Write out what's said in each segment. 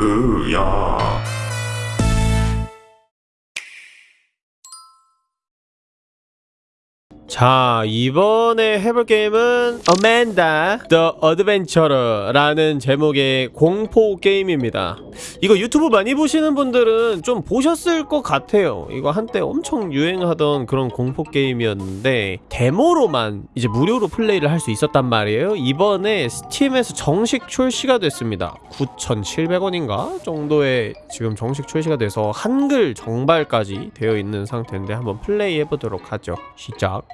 으 자 이번에 해볼 게임은 Amanda the Adventure라는 제목의 공포 게임입니다. 이거 유튜브 많이 보시는 분들은 좀 보셨을 것 같아요. 이거 한때 엄청 유행하던 그런 공포 게임이었는데 데모로만 이제 무료로 플레이를 할 수 있었단 말이에요. 이번에 스팀에서 정식 출시가 됐습니다. 9,700원인가 정도의 지금 정식 출시가 돼서 한글 정발까지 되어 있는 상태인데 한번 플레이 해보도록 하죠. 시작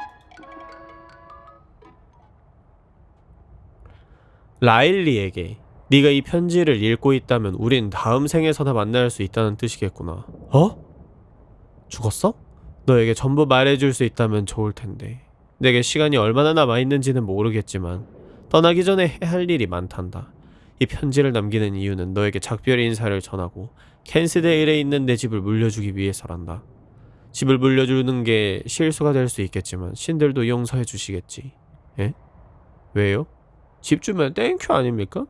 라일리에게 네가 이 편지를 읽고 있다면 우린 다음 생에서나 만날 수 있다는 뜻이겠구나. 어? 죽었어? 너에게 전부 말해줄 수 있다면 좋을 텐데. 내게 시간이 얼마나 남아있는지는 모르겠지만 떠나기 전에 해야 할 일이 많단다. 이 편지를 남기는 이유는 너에게 작별의 인사를 전하고 캔스데일에 있는 내 집을 물려주기 위해서란다. 집을 물려주는 게 실수가 될 수 있겠지만 신들도 용서해 주시겠지. 에? 왜요? 집 주면 thank you 아닙니까?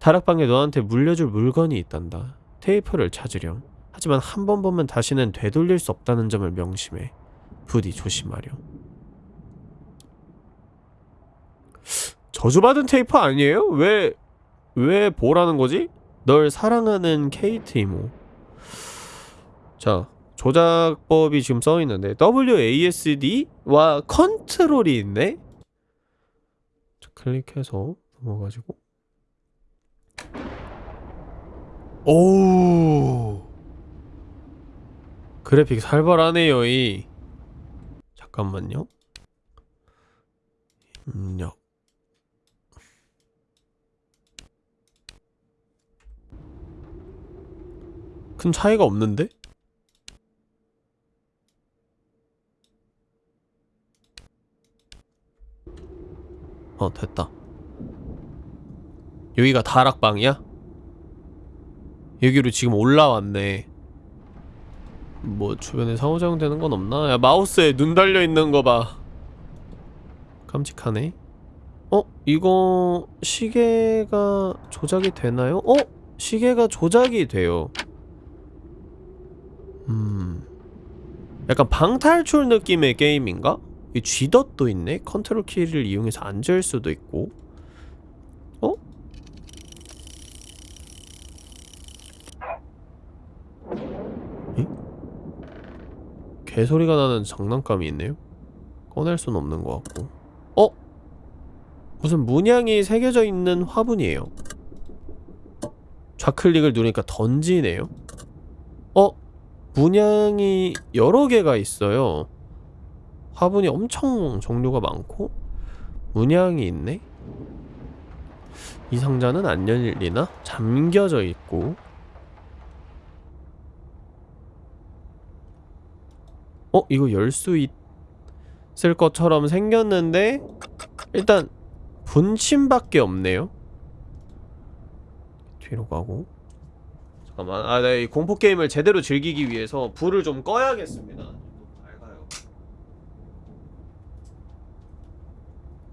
다락방에 너한테 물려줄 물건이 있단다. 테이프를 찾으렴. 하지만 한 번 보면 다시는 되돌릴 수 없다는 점을 명심해. 부디 조심하렴. 저주받은 테이프 아니에요? 왜, 왜 보라는 거지? 널 사랑하는 케이트 이모. 자, 조작법이 지금 써있는데 WASD와 컨트롤이 있네? 클릭해서 넘어가지고. 오! 그래픽 살벌하네요 이. 잠깐만요. 입력. 큰 차이가 없는데? 어 됐다 여기가 다락방이야? 여기로 지금 올라왔네 뭐 주변에 상호작용 되는 건 없나? 야 마우스에 눈 달려있는 거 봐 깜찍하네 어? 이거 시계가 조작이 되나요? 어? 시계가 조작이 돼요 음... 약간 방탈출 느낌의 게임인가? 이 G덧도 있네? 컨트롤 키를 이용해서 앉을 수도 있고 어? 에? 개소리가 나는 장난감이 있네요? 꺼낼 순 없는 것 같고 어? 무슨 문양이 새겨져 있는 화분이에요 좌클릭을 누르니까 던지네요 어? 문양이 여러 개가 있어요 화분이 엄청 종류가 많고 문양이 있네? 이 상자는 안 열리나? 잠겨져 있고 어? 이거 열 수 있을 것처럼 생겼는데 일단 분침밖에 없네요 뒤로 가고 잠깐만 아, 네, 이 공포게임을 제대로 즐기기 위해서 불을 좀 꺼야겠습니다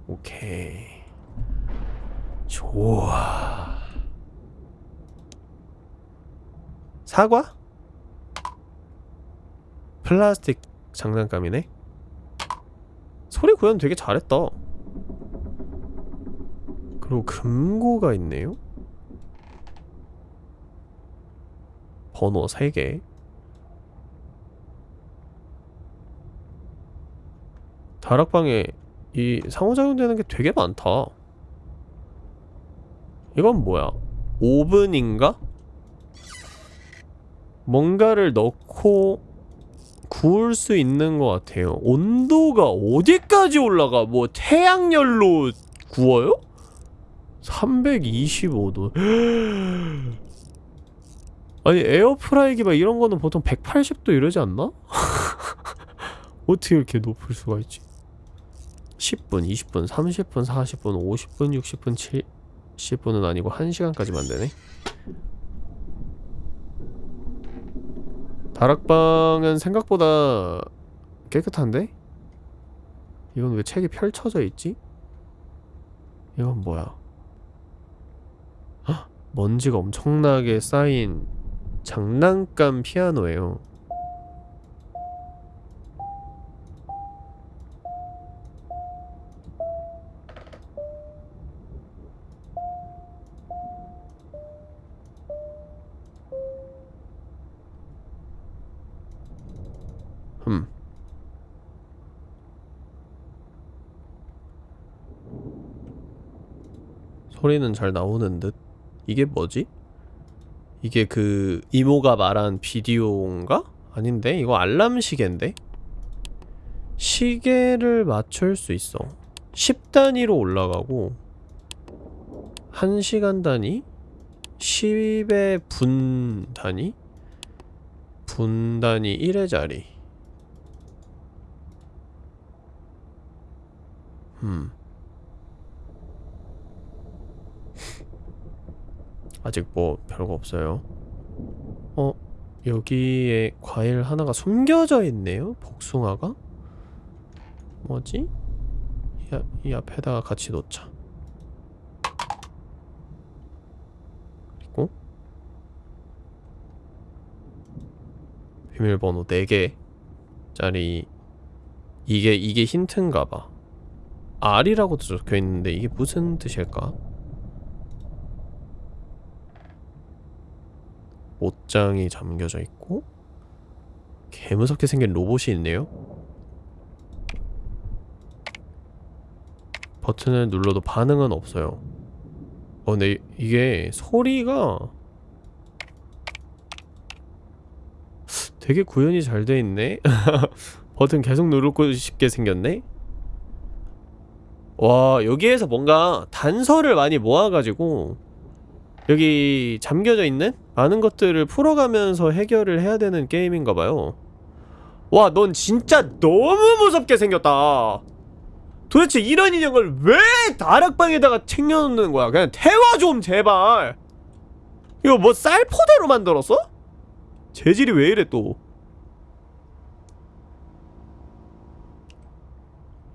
오케이. 좋아. 사과? 플라스틱 장난감이네? 소리 구현 되게 잘했다. 그리고 금고가 있네요? 번호 3개. 다락방에 이 상호작용되는 게 되게 많다 이건 뭐야 오븐인가? 뭔가를 넣고 구울 수 있는 것 같아요 온도가 어디까지 올라가? 뭐 태양열로 구워요? 325도 아니 에어프라이기 막 이런 거는 보통 180도 이러지 않나? 어떻게 이렇게 높을 수가 있지? 10분, 20분, 30분, 40분, 50분, 60분, 70분은 아니고 1시간까지만 되네 다락방은 생각보다 깨끗한데? 이건 왜 책이 펼쳐져 있지? 이건 뭐야? 헉! 먼지가 엄청나게 쌓인 장난감 피아노예요. 소리는 잘 나오는 듯. 이게 뭐지? 이게 그 이모가 말한 비디오인가? 아닌데? 이거 알람 시계인데? 시계를 맞출 수 있어. 10단위로 올라가고 1시간 단위? 10의 분 단위? 분 단위 1회짜리. 음. 아직 뭐 별거 없어요. 어? 여기에 과일 하나가 숨겨져 있네요? 복숭아가? 뭐지? 이, 앞- 이 앞에다가 같이 놓자. 그리고 비밀번호 4개짜리 이게 이게 힌트인가봐. R이라고도 적혀있는데 이게 무슨 뜻일까? 옷장이 잠겨져 있고 개무섭게 생긴 로봇이 있네요. 버튼을 눌러도 반응은 없어요. 어 근데 이게 소리가 되게 구현이 잘 돼 있네. 버튼 계속 누르고 싶게 생겼네. 와 여기에서 뭔가 단서를 많이 모아가지고 여기 잠겨져 있는 많은 것들을 풀어가면서 해결을 해야 되는 게임인가봐요. 와, 넌 진짜 너무 무섭게 생겼다. 도대체 이런 인형을 왜 다락방에다가 챙겨놓는 거야? 그냥 태워 좀, 제발. 이거 뭐 쌀포대로 만들었어? 재질이 왜 이래 또?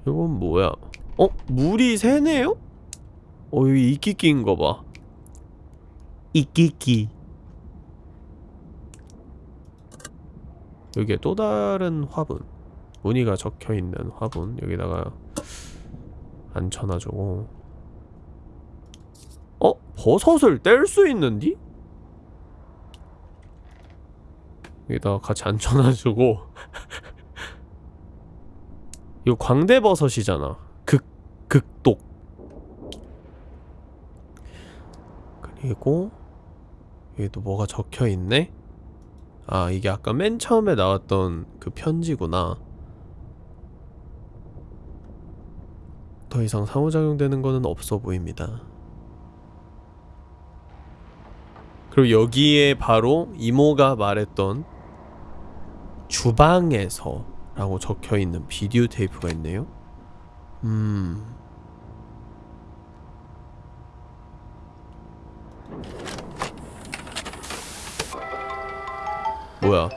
이건 뭐야? 어? 물이 새네요? 어, 여기 이끼끼인 거 봐. 이끼끼 여기에 또 다른 화분 무늬가 적혀있는 화분 여기다가 앉혀놔주고 어? 버섯을 뗄 수 있는디? 여기다가 같이 앉혀놔주고 이거 광대버섯이잖아 극, 극독 그리고 여기도 뭐가 적혀있네? 아 이게 아까 맨 처음에 나왔던 그 편지구나. 더 이상 상호작용되는 거는 없어 보입니다. 그리고 여기에 바로 이모가 말했던 주방에서 라고 적혀있는 비디오 테이프가 있네요. 음... 뭐야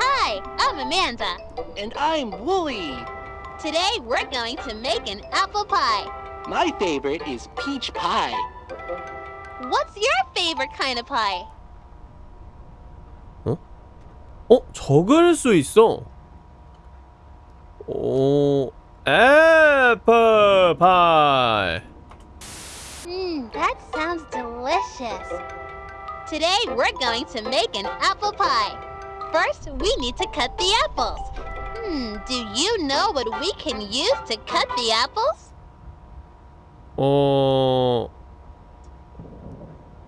Hi, I'm Amanda. And I'm Wooly. Today we're going to make an apple pie. My favorite is peach pie. What's your favorite kind of pie? 어? 적을 수 있어 오... 애플 파이 Mmm, that sounds delicious. Today we're going to make an apple pie. First, we need to cut the apples. Hmm, do you know what we can use to cut the apples? 어...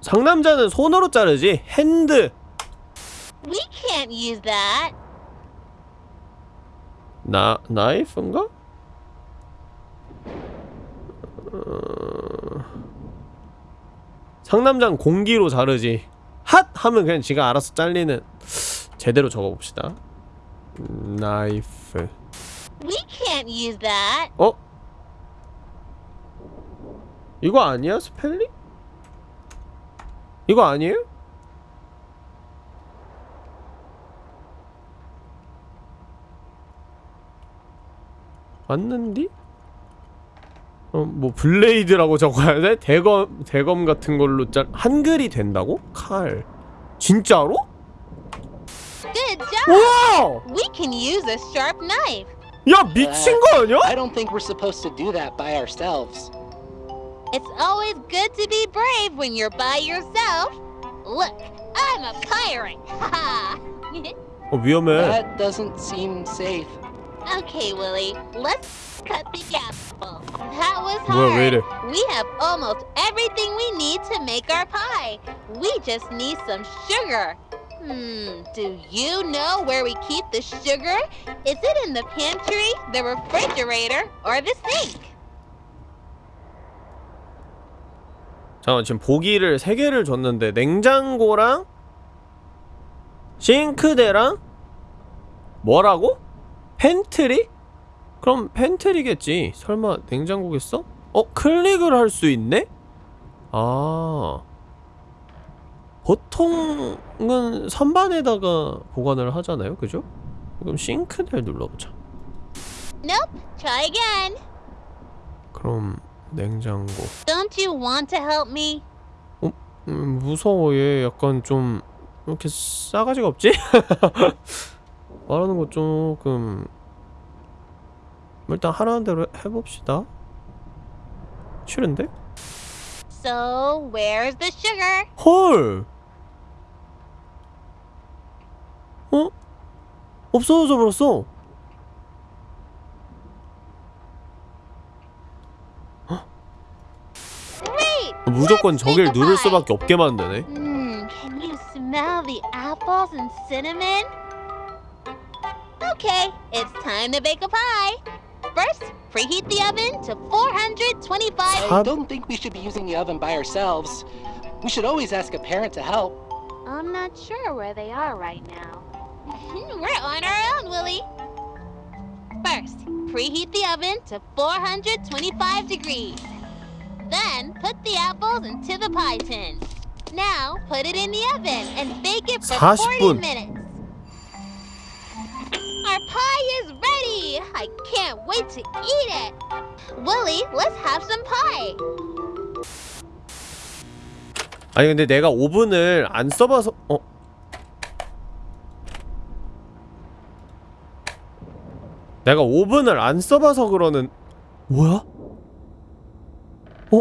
상남자는 손으로 자르지 핸드 We can't use that. 나... 나이프인가? 어... 상남자는 공기로 자르지 핫! 하면 그냥 지가 알아서 잘리는 제대로 적어봅시다 나이프 We can't use that. 어? 이거 아니야? 스펠링? 이거 아니에요? 맞는디? 어, 뭐 블레이드라고 적어야 돼? 대검 대검 같은 걸로 짠 한글이 된다고? 칼 진짜로? Good job! 우와! We can use a sharp knife. 야 미친 거 아니야? I don't think we're supposed to do that by ourselves. It's always good to be brave when you're by yourself. Look, I'm a pirate. 어 위험해. That doesn't seem safe. okay, Willie, let's cut the apple. That was 뭐야 왜 hard. 이래? We have almost everything we need to make our pie. We just need some sugar. Hmm, do you know where we keep the sugar? Is it in the pantry, the refrigerator, or the sink? 잠깐 지금 보기를 세 개를 줬는데 냉장고랑 싱크대랑 뭐라고? 팬트리? 그럼 pantry겠지. 설마 냉장고겠어? 어 클릭을 할 수 있네? 아 보통은 선반에다가 보관을 하잖아요, 그죠? 그럼 싱크대를 눌러보자. Nope, try again. 그럼 냉장고. Don't you want to help me? 음, 무서워 얘 약간 좀 이렇게 싸가지가 없지? 말하는 거 조금 일단 하라는 대로 해봅시다 싫은데? So, where's the sugar? 헐! 어? 없어져 버렸어! 무조건 저길 누를. 수밖에 없게 만드네 Hmm, can you smell the apples and cinnamon? Okay, it's time to bake a pie. First, preheat the oven to 425. I don't think we should be using the oven by ourselves. We should always ask a parent to help. I'm not sure where they are right now. We're on our own, Willie. First, preheat the oven to 425 degrees. Then, put the apples into the pie tin. Now, put it in the oven and bake it for 40 40 minutes. Our pie is ready! I can't wait to eat it! Willie, let's have some pie! 아니 근데 내가 오븐을 안 써봐서 어? 내가 오븐을 안 써봐서 그러는 뭐야? 어?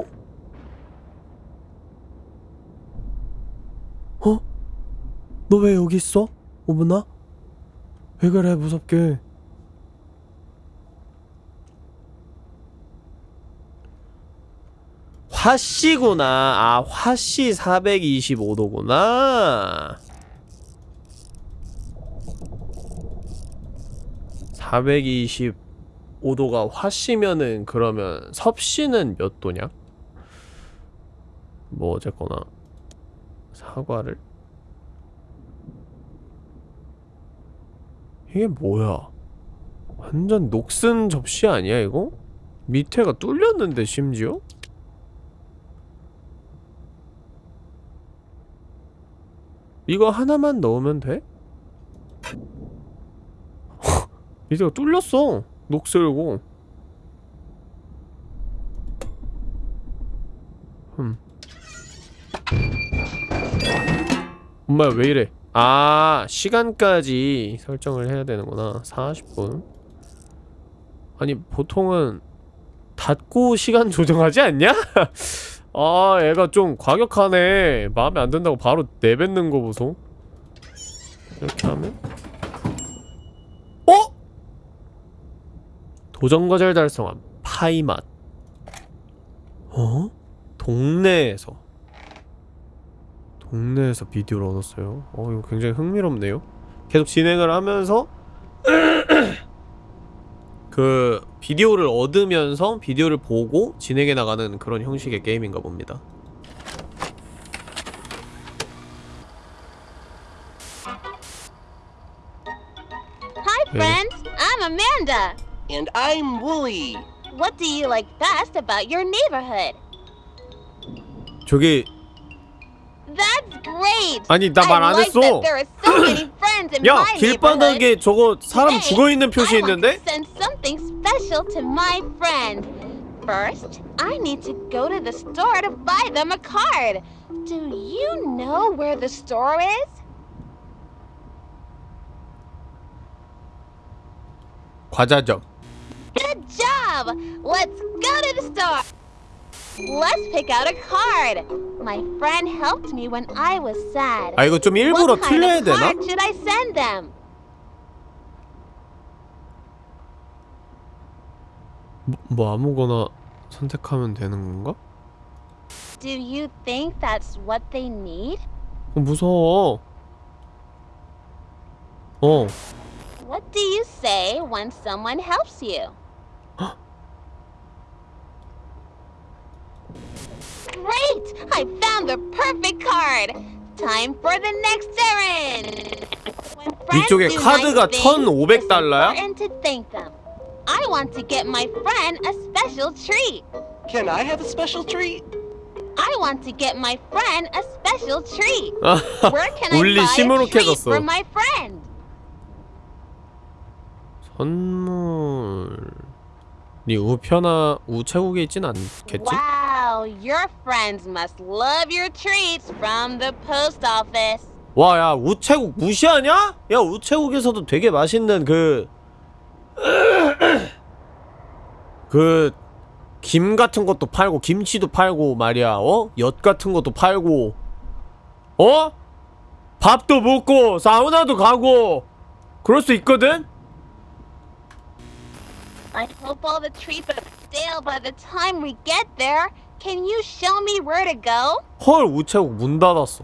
어? 너 왜 여기 있어? 오븐아? 왜 그래 무섭게 화씨구나. 아, 화씨 425도구나. 425도가 화씨면은 그러면 섭씨는 몇 도냐? 뭐 어쨌거나 사과를 이게 뭐야? 완전 녹슨 접시 아니야 이거? 밑에가 뚫렸는데 심지어? 이거 하나만 넣으면 돼? 밑에가 뚫렸어 녹슬고 흠 엄마 왜 이래 아 시간까지 설정을 해야 되는구나. 40분. 아니 보통은 닫고 시간 조정하지 않냐? 아 얘가 좀 과격하네. 마음에 안 든다고 바로 내뱉는 거 보소. 이렇게 하면? 어? 도전과제를 달성한 파이맛. 어? 동네에서 동네에서 비디오를 얻었어요 어 이거 굉장히 흥미롭네요 계속 진행을 하면서 그 비디오를 얻으면서 비디오를 보고 진행해 나가는 그런 형식의 게임인가 봅니다. Hi, friends! I'm Amanda! And I'm Wooly. What do you like best about your neighborhood? 저기! 아니 나 말 안 했어. 야. 길바닥에 저거 사람 Today, 죽어 있는 표시 있는데? First, I need to go to the store to buy them a card. Do you know where the store is? 과자점. Good job! Let's go to the store. Let's pick out a card. My friend helped me when I was sad. 아 이거 좀 일부러 what kind 틀려야 of 되나? card should I send them? 뭐, 뭐 아무거나 선택하면 되는 건가? Do you think that's what they need? 어, 무서워. 어. What do you say when someone helps you? Great! I found the perfect card! Time for the next errand! When friends 이쪽에 do 카드가 nice things, 1,500 it's 달러야? important to thank them. I want to get my friend a special treat. Can I have a special treat? I want to get my friend a special treat. 아, Where can I buy a treat for my friend? 선물. 네 우편화 우체국에 있진 않겠지? Wow, your friends must love your treats from the post office. 와, 야, 우체국 무시하냐? 야, 우체국에서도 되게 맛있는 그, 그, 김 같은 것도 팔고, 김치도 팔고, 말이야, 어? 엿 같은 것도 팔고, 어? 밥도 먹고, 사우나도 가고, 그럴 수 있거든? I hope all the treats are stale by the time we get there. Can you show me where to go? 헐, 우체국 문 닫았어.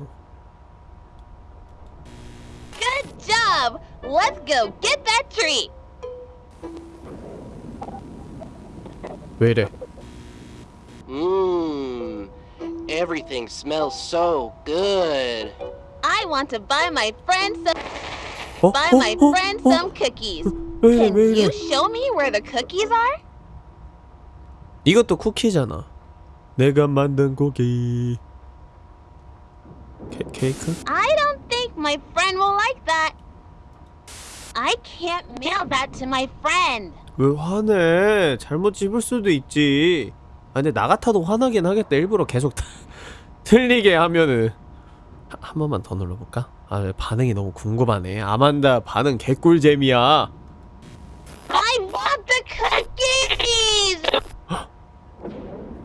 Good job! Let's go get that treat. 왜 이래? Mmm. Everything smells so good. I want to buy my friend some 어? buy 어? my 어? friend 어? some cookies. 왜 이래, Can 왜 이래? you show me where the cookies are? 이것도 쿠키잖아. 내가 만든 고기. 케, 케이크? I don't think my friend will like that. I can't mail that to my friend. 왜 화내? 잘못 집을 수도 있지. 아 근데 나 같아도 화나긴 하겠다. 일부러 계속 틀리게 하면은 한, 한 번만 더 눌러볼까? 아왜 반응이 너무 궁금하네. 아만다 반응 개꿀잼이야.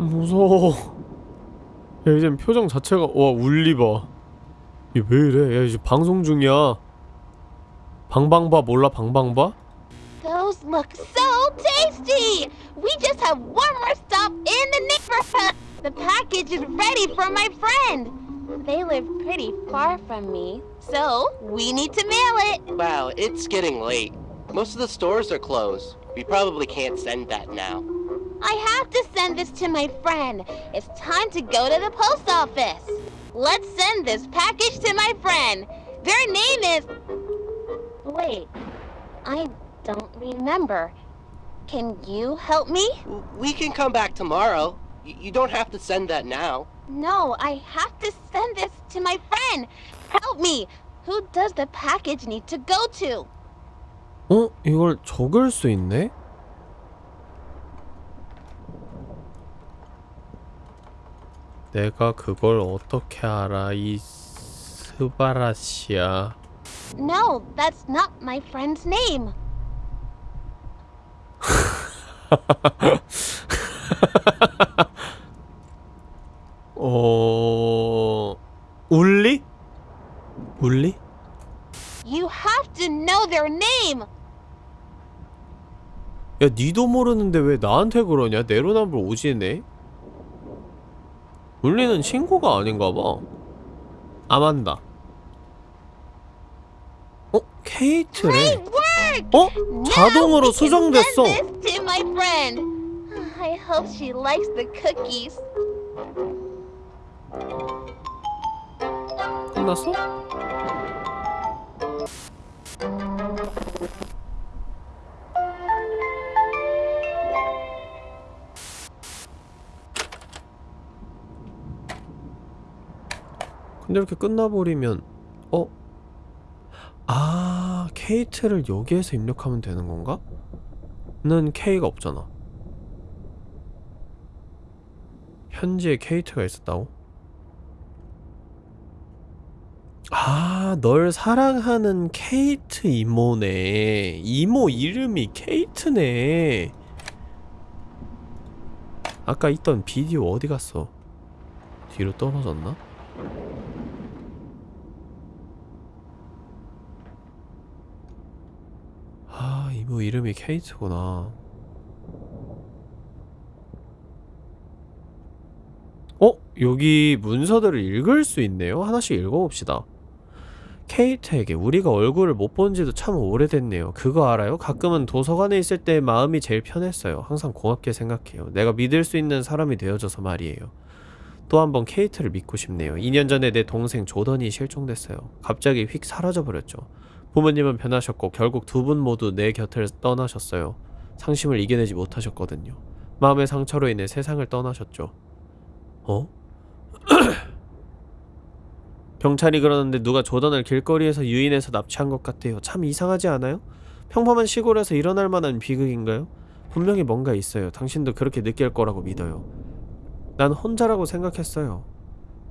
무서워. 야 이제 표정 자체가 와 울리 봐. 이게 왜 이래? 야 이제 방송 중이야. 방방바 몰라 방방바? Those look so tasty! We just have one more stop in the neighborhood. The package is ready for my friend. They live pretty far from me, so we need to mail it. Wow, it's getting late. Most of the stores are closed. We probably can't send that now. I have to send this to my friend. It's time to go to the post office. Let's send this package to my friend. Their name is. Wait, I don't remember. Can you help me? W- We can come back tomorrow. Y- you don't have to send that now. No, I have to send this to my friend. Help me. Who does the package need to go to? 어? 이걸 적을 수 있네? 내가 그걸 어떻게 알아 이 스바라시야 No, that's not my friend's name. 어... 울리? 울리? You have to know their name. 야 니도 모르는데 왜 나한테 그러냐 내로남불 오지네 울리는 친구가 아닌가봐 아만다 어? 케이트래! 어? 자동으로 수정됐어 send this to my friend. I hope she likes the cookies. 끝났어? 근데 이렇게 끝나버리면 어? 아 케이트를 여기에서 입력하면 되는 건가? 는 K가 없잖아 편지에 케이트가 있었다고? 아, 널 사랑하는 케이트 이모네. 이모 이름이 케이트네. 아까 있던 비디오 어디 갔어? 뒤로 떨어졌나? 아, 이모 이름이 케이트구나. 어? 여기 문서들을 읽을 수 있네요? 하나씩 읽어봅시다. 케이트에게 우리가 얼굴을 못 본 지도 참 오래됐네요. 그거 알아요? 가끔은 도서관에 있을 때 마음이 제일 편했어요. 항상 고맙게 생각해요. 내가 믿을 수 있는 사람이 되어줘서 말이에요. 또 한 번 케이트를 믿고 싶네요. 2년 전에 내 동생 조던이 실종됐어요. 갑자기 휙 사라져버렸죠. 부모님은 변하셨고 결국 두 분 모두 내 곁을 떠나셨어요. 상심을 이겨내지 못하셨거든요. 마음의 상처로 인해 세상을 떠나셨죠. 어? 경찰이 그러는데 누가 조던을 길거리에서 유인해서 납치한 것 같아요. 참 이상하지 않아요? 평범한 시골에서 일어날 만한 비극인가요? 분명히 뭔가 있어요. 당신도 그렇게 느낄 거라고 믿어요. 난 혼자라고 생각했어요.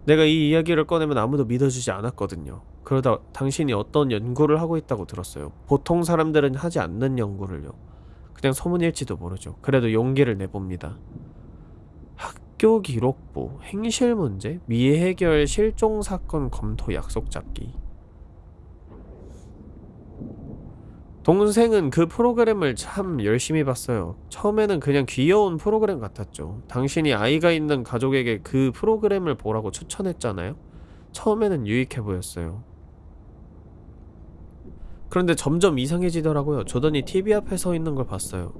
내가 이 이야기를 꺼내면 아무도 믿어주지 않았거든요. 그러다 당신이 어떤 연구를 하고 있다고 들었어요. 보통 사람들은 하지 않는 연구를요. 그냥 소문일지도 모르죠. 그래도 용기를 내봅니다. 학교 기록부, 행실 문제, 미해결 실종 사건 검토 약속 잡기. 동생은 그 프로그램을 참 열심히 봤어요. 처음에는 그냥 귀여운 프로그램 같았죠. 당신이 아이가 있는 가족에게 그 프로그램을 보라고 추천했잖아요. 처음에는 유익해 보였어요. 그런데 점점 이상해지더라고요. 조던이 TV 앞에 서 있는 걸 봤어요.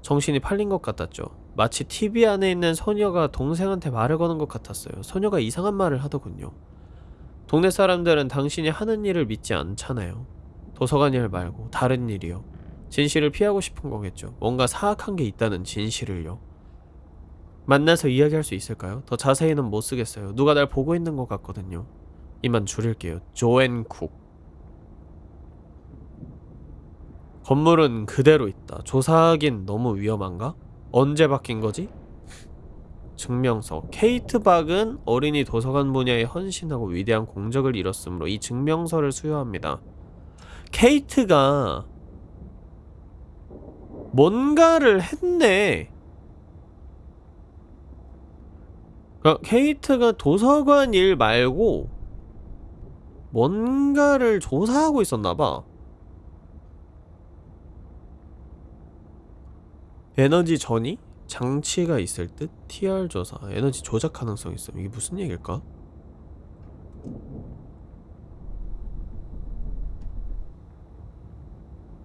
정신이 팔린 것 같았죠. 마치 TV 안에 있는 소녀가 동생한테 말을 거는 것 같았어요. 소녀가 이상한 말을 하더군요. 동네 사람들은 당신이 하는 일을 믿지 않잖아요. 도서관 일 말고 다른 일이요. 진실을 피하고 싶은 거겠죠. 뭔가 사악한 게 있다는 진실을요. 만나서 이야기할 수 있을까요? 더 자세히는 못 쓰겠어요. 누가 날 보고 있는 것 같거든요. 이만 줄일게요. 조앤 쿡. 건물은 그대로 있다. 조사하긴 너무 위험한가? 언제 바뀐 거지? 증명서. 케이트 박은 어린이 도서관 분야에 헌신하고 위대한 공적을 이뤘으므로 이 증명서를 수여합니다. 케이트가 뭔가를 했네. 그러니까 케이트가 도서관 일 말고 뭔가를 조사하고 있었나봐. 에너지 전이 장치가 있을 듯 TR 조사 에너지 조작 가능성 있음 이게 무슨 얘기일까?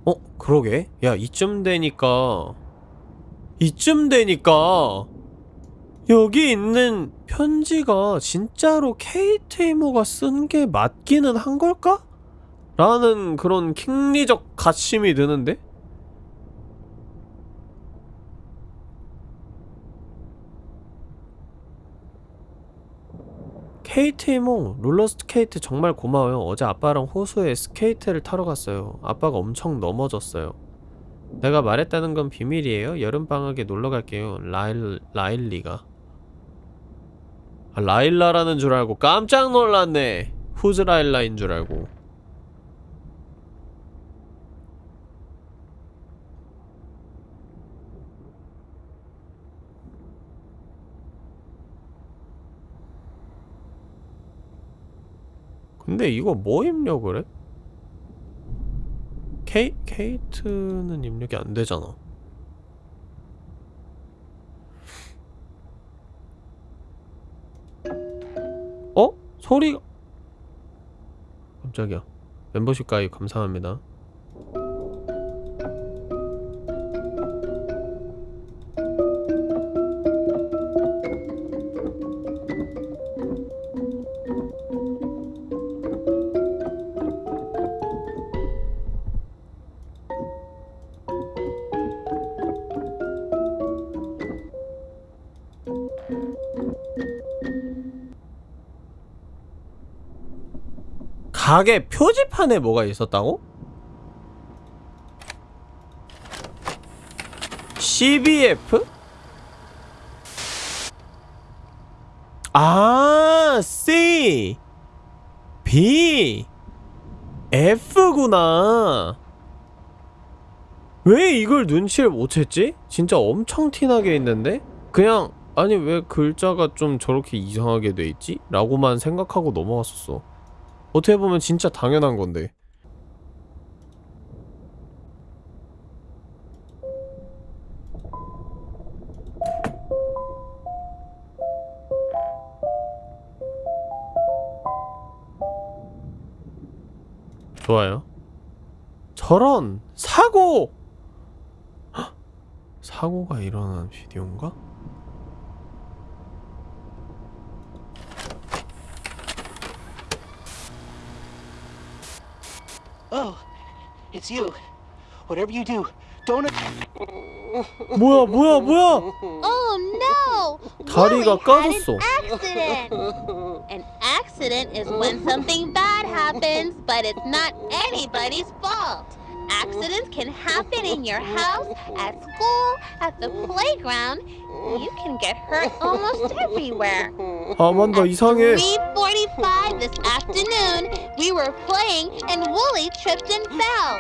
어 그러게 야 이쯤 되니까 이쯤 되니까 여기 있는 편지가 진짜로 케이트 이모가 쓴 게 맞기는 한 걸까? 라는 그런 킹리적 가심이 드는데? 이모 롤러스케이트 정말 고마워요. 어제 아빠랑 호수에 스케이트를 타러 갔어요. 아빠가 엄청 넘어졌어요. 내가 말했다는 건 비밀이에요? 여름방학에 놀러갈게요. 라일, 라일리가. 아, 라일라라는 줄 알고 깜짝 놀랐네. Who's Lila인 줄 알고 근데 이거 뭐 입력을 해? 케이, 케이트는 입력이 안 되잖아. 어? 소리가 깜짝이야. 멤버십 가입 감사합니다. 가게 표지판에 뭐가 있었다고? CBF? 아, C, B, F구나. 왜 이걸 눈치를 못 챘지? 진짜 엄청 티나게 있는데? 그냥, 아니, 왜 글자가 좀 저렇게 이상하게 돼 있지? 라고만 생각하고 넘어갔었어. 어떻게 보면 진짜 당연한 건데. 좋아요. 저런 사고! 헉! 사고가 일어난 비디오인가? it's you. Whatever you do, don't. 뭐야 뭐야 뭐야! Oh no! 다리가 Willie had 까졌어. an accident. An accident is when something bad happens, but it's not anybody's fault. Accidents can happen in your house, at school, at the playground. You can get hurt almost everywhere. 아만다 At 이상해. 3:45 this afternoon, we were playing and Wooly tripped and fell.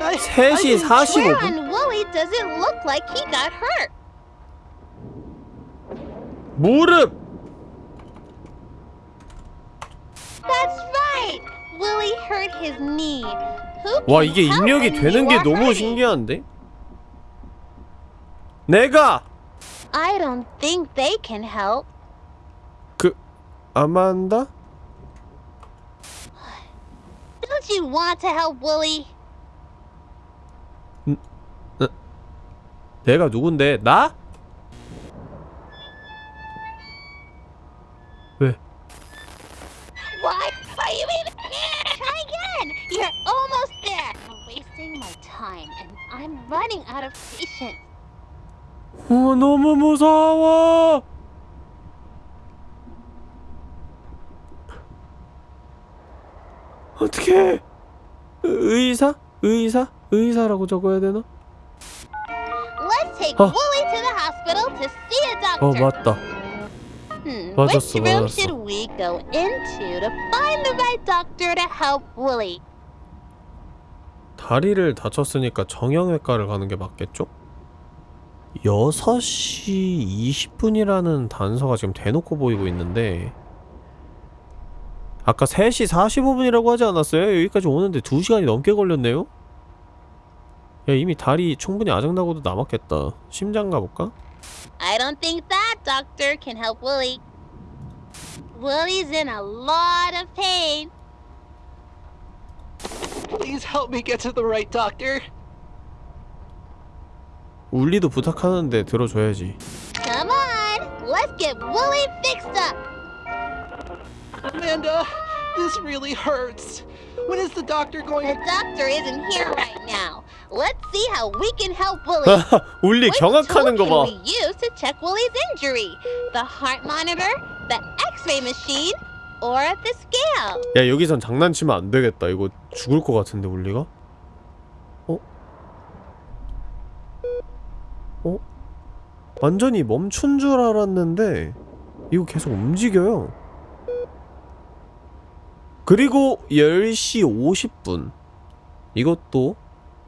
I, 3시 Where 45분? on Wooly does it look like he got hurt? 무릎! That's right. Willie hurt his knee. Who 와 can 이게 help 입력이 되는 게 너무? 신기한데? 내가! I don't think they can help. 그... 아만다? Don't you want to help Willie? 내가 누군데? 나? 왜? What? Are you even here? Try again. You're almost there. I'm wasting my time, and I'm running out of patience. 어, 너무 무서워! 어떻게 의사? 의사? 의사라고 적어야 되나? Let's take Huh. Wooly to the hospital to see a 어 doctor. 맞다 Hmm, 맞았어, which room 맞았어. should we go into to find the right doctor to help Wooly? 다리를 다쳤으니까 정형외과를 가는 게 맞겠죠? 6시 20분이라는 단서가 지금 대놓고 보이고 있는데 아까 3시 45분이라고 하지 않았어요? 여기까지 오는데 2시간이 넘게 걸렸네요? 야 이미 다리 충분히 아작나고도 남았겠다 심장 가볼까? I don't think that doctor can help Willie. Willie's in a lot of pain. Please help me get to the right doctor. 울리도 부탁하는데 들어줘야지 Come on, let's get Willie fixed up. Amanda, this really hurts. When is the doctor going The to... doctor isn't here right now. Let's see how we can help Willie. 울리 Which 경악하는 tool 거봐 can we use to check Willie's injury? The heart monitor, the X-ray machine, or the scale? 야 여기선 장난치면 안 되겠다 이거 죽을 것 같은데 울리가? 어? 어? 완전히 멈춘 줄 알았는데 이거 계속 움직여요 그리고 10시 50분 이것도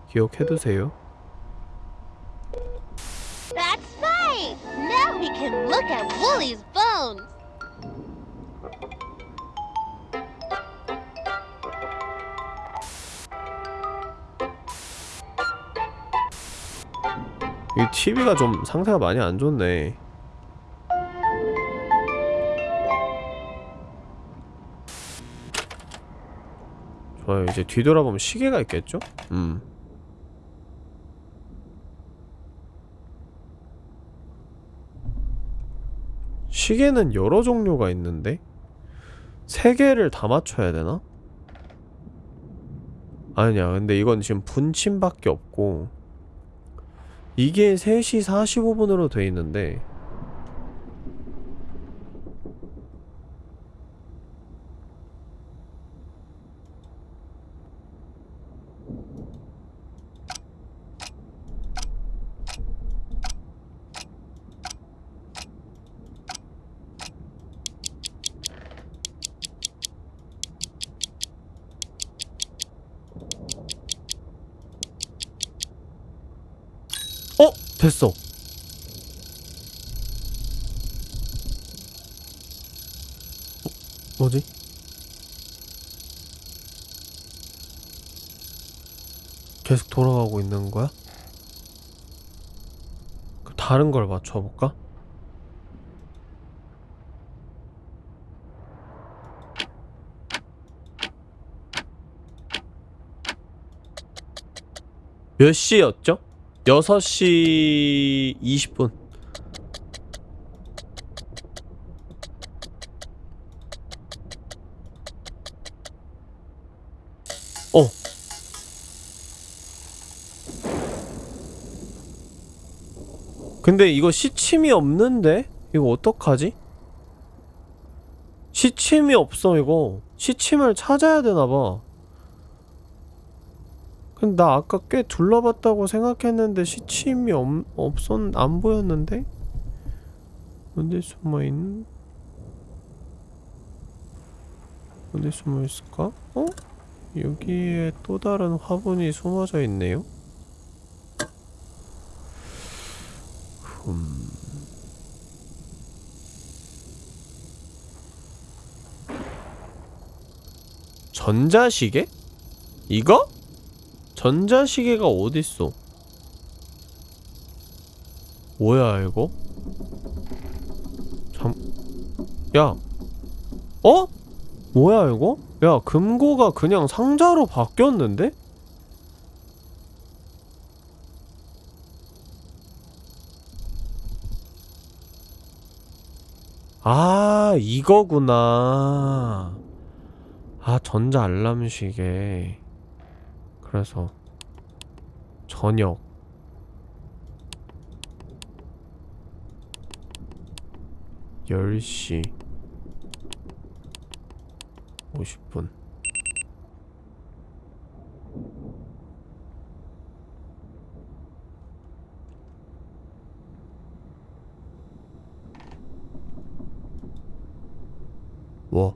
기억해두세요 That's right. Now we can look at Willie's bones. 이 TV가 좀 상태가 많이 안 좋네. 좋아요. 이제 뒤돌아보면 시계가 있겠죠? 음. 시계는 여러 종류가 있는데 세 개를 다 맞춰야 되나? 아니야. 근데 이건 지금 분침밖에 없고 이게 3시 45분으로 돼 있는데 됐어. 어, 뭐지? 계속 돌아가고 있는 거야? 그 다른 걸 맞춰볼까? 몇 시였죠? 6시 20분. 어. 근데 이거 시침이 없는데? 이거 어떡하지? 시침이 없어 이거 시침을 찾아야 되나봐 나 아까 꽤 둘러봤다고 생각했는데 시침이 없, 없었, 안 보였는데? 어디 숨어있는? 어디 숨어있을까? 어? 여기에 또 다른 화분이 숨어져 있네요? 흠... 전자시계? 이거? 전자시계가 어딨어? 뭐야 이거? 잠... 야 어? 뭐야 이거? 야 금고가 그냥 상자로 바뀌었는데? 아 이거구나 아 전자 알람 시계 그래서 저녁. 열시 50분 뭐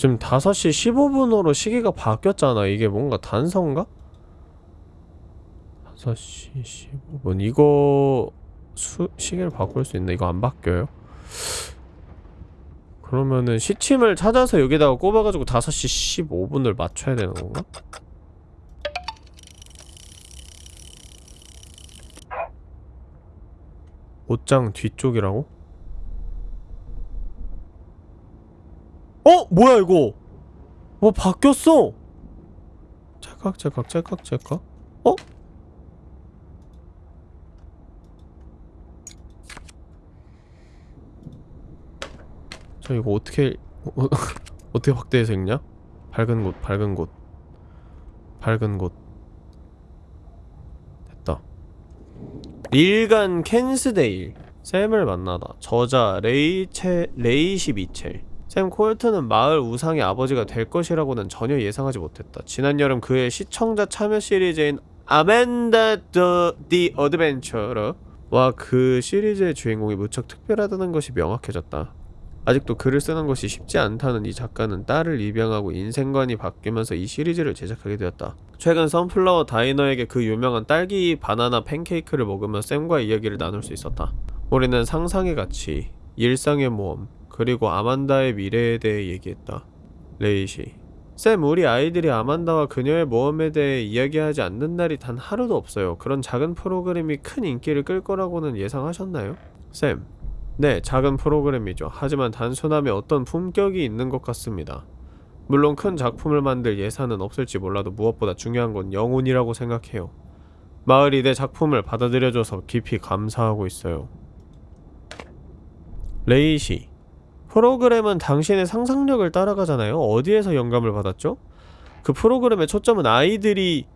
지금 5시 15분으로 시계가 바뀌었잖아. 이게 뭔가 단서인가? 5시 15분. 이거 수, 시계를 바꿀 수 있나? 이거 안 바뀌어요? 그러면은 시침을 찾아서 여기다가 꼽아가지고 5시 15분을 맞춰야 되는 건가? 옷장 뒤쪽이라고? 뭐야 이거? 뭐 바뀌었어. 찰칵 찰칵 찰칵 찰칵. 어? 저 이거 어떻게 어, 어떻게 확대해서 읽냐? 밝은 곳 밝은 곳. 밝은 곳. 됐다. 일간 캔스데일. 샘을 만나다. 저자 레이체 레이시 미첼 샘 콜트는 마을 우상의 아버지가 될 것이라고는 전혀 예상하지 못했다. 지난 여름 그의 시청자 참여 시리즈인 아만다 the the Adventurer와 그 시리즈의 주인공이 무척 특별하다는 것이 명확해졌다. 아직도 글을 쓰는 것이 쉽지 않다는 이 작가는 딸을 입양하고 인생관이 바뀌면서 이 시리즈를 제작하게 되었다. 최근 선플라워 다이너에게 그 유명한 딸기 바나나 팬케이크를 먹으며 샘과 이야기를 나눌 수 있었다. 우리는 상상의 가치, 일상의 모험, 그리고 아만다의 미래에 대해 얘기했다. 레이시 샘, 우리 아이들이 아만다와 그녀의 모험에 대해 이야기하지 않는 날이 단 하루도 없어요. 그런 작은 프로그램이 큰 인기를 끌 거라고는 예상하셨나요? 샘, 네, 작은 프로그램이죠. 하지만 단순함에 어떤 품격이 있는 것 같습니다. 물론 큰 작품을 만들 예산은 없을지 몰라도 무엇보다 중요한 건 영혼이라고 생각해요. 마을이 내 작품을 받아들여줘서 깊이 감사하고 있어요. 레이시 프로그램은 당신의 상상력을 따라가잖아요. 어디에서 영감을 받았죠? 그 프로그램의 초점은 아이들이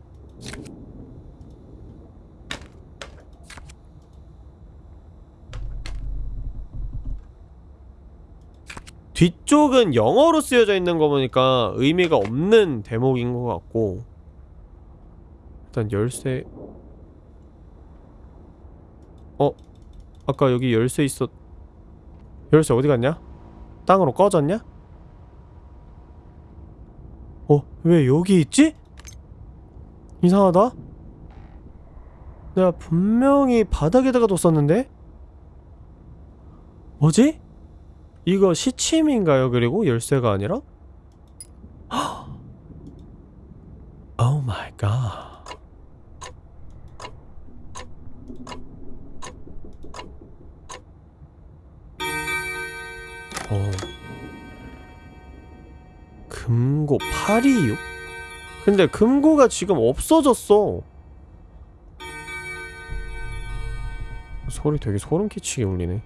뒤쪽은 영어로 쓰여져 있는 거 보니까 의미가 없는 대목인 것 같고 일단 열쇠 어? 아까 여기 열쇠 있었 열쇠 어디 갔냐? 땅으로 꺼졌냐? 어? 왜 여기 있지? 이상하다? 내가 분명히 바닥에다가 뒀었는데? 뭐지? 이거 시침인가요? 그리고 열쇠가 아니라? 오 마이 갓. 어. 금고 826? 근데 금고가 지금 없어졌어. 소리 되게 소름 끼치게 울리네.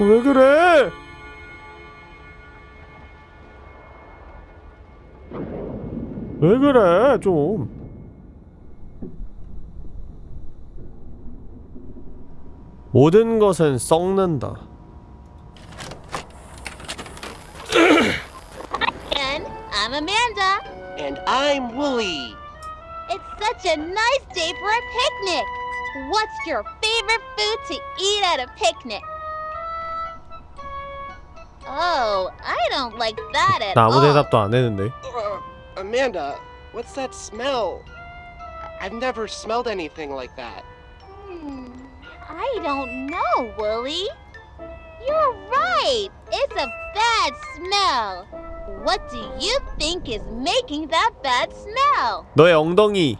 어, 왜 그래? 왜 그래, 좀. 모든 것은 썩는다. And I'm Amanda. And I'm Wooly. It's such a nice day for a picnic. What's your favorite food to eat at a picnic? Oh, I don't like that at 나 아무 all. 대답도 안 했는데. Uh, Amanda, what's that smell? I- I've never smelled anything like that. Hmm, I don't know, Wooly. You're right. It's a bad smell. What do you think is making that bad smell? 너의 엉덩이.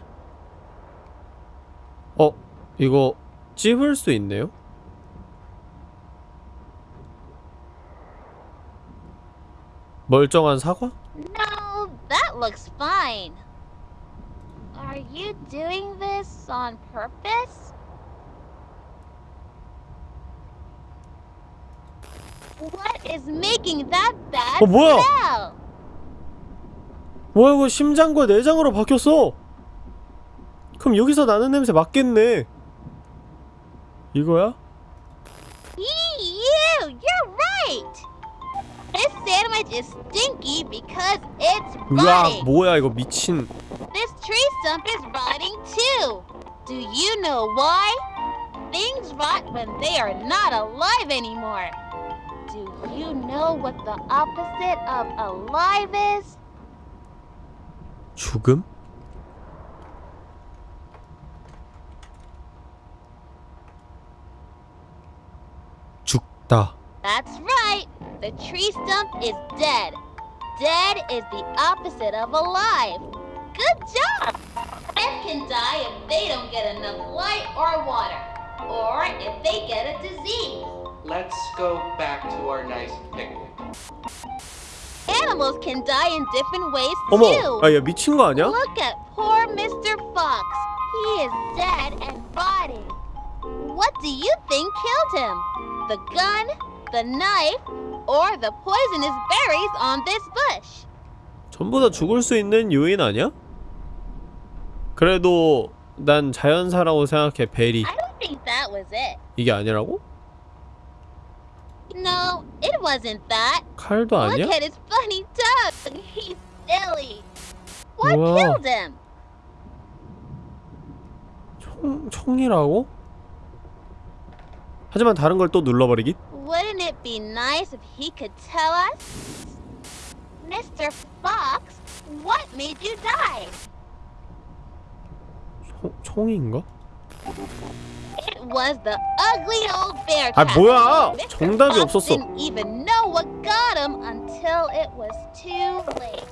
어, 이거 찝을 수 있네요? 멀쩡한 사과? No, that looks fine. Are you doing this on purpose? What is making that bad 어, 뭐야? smell? 뭐야 이거 심장과 내장으로 바뀌었어 그럼 여기서 나는 냄새 맞겠네 이거야? You, you're right. This sandwich is stinky because it's rotting. 뭐야 이거 미친 This tree stump is rotting too. Do you know why? Things rot when they are not alive anymore. Do you know what the opposite of alive is? 죽음? 죽다 That's right. The tree stump is dead. Dead is the opposite of alive. Good job. Plants can die if they don't get enough light or water, or if they get a disease. Let's go back to our nice picnic. Animals can die in different ways 어머 too. 야얘 미친 거 아니야? Look at poor Mr. Fox. He is dead and rotting. What do you think killed him? The gun, the knife, or the poisonous berries on this bush? 전부 다 죽을 수 있는 요인 아니야? 그래도 난 자연사라고 생각해 베리 I don't think that was it. 이게 아니라고? No, it wasn't that. 칼도 Look 아니야? at his funny tongue. He's silly. What Wow. killed him? 총, 총이라고? 하지만 다른 걸 또 눌러버리기? Wouldn't it be nice if he could tell us? Mr. Fox, what made you die? 총, 총인가? It was the ugly old bear 아, trap. 뭐야! Mr. 정답이 Fox 없었어. didn't even know what got him until it was too late.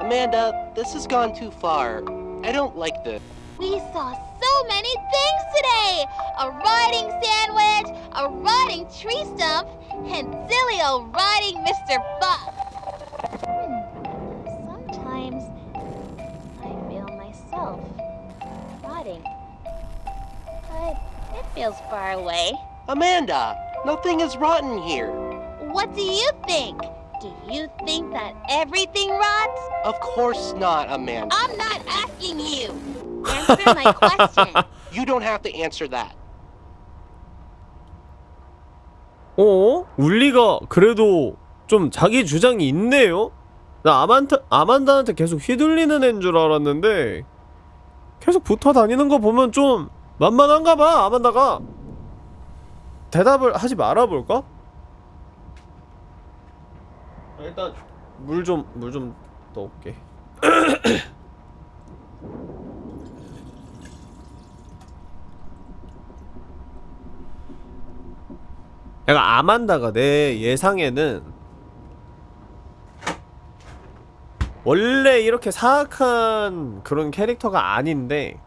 Amanda, this has gone too far. I don't like this. We saw so many things today! A rotting sandwich, a rotting tree stump, and silly old rotting Mr. Fox. Hmm, Sometimes I feel myself rotting. But it feels far away. Amanda, nothing is rotten here. What do you think? Do you think that everything rots? Of course not, Amanda. I'm not asking you. Answer my question. You don't have to answer that. 어? 울리가 그래도 좀 자기 주장이 있네요? 나 아만타, 아만다한테 계속 휘둘리는 애인 줄 알았는데 계속 붙어 다니는 거 보면 좀 만만한가 봐 아만다가 대답을 하지 말아볼까? 일단 물 좀 물 좀 넣을게. 약간 아만다가 내 예상에는 원래 이렇게 사악한 그런 캐릭터가 아닌데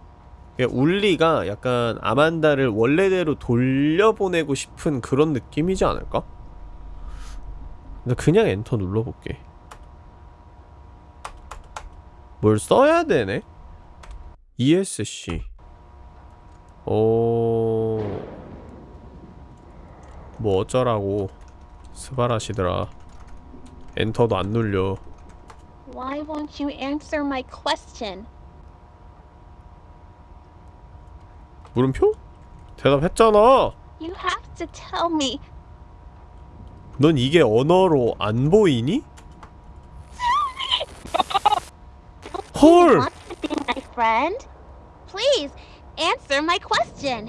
울리가 약간 아만다를 원래대로 돌려보내고 싶은 그런 느낌이지 않을까? 나 그냥 엔터 눌러볼게 뭘 써야 되네? ESC 어... 뭐 어쩌라고 스바라시더라 엔터도 안 눌려 Why won't you answer my question? 물음표? 대답했잖아 You have to tell me. 넌 이게 언어로 안 보이니? 헐! Please answer my question.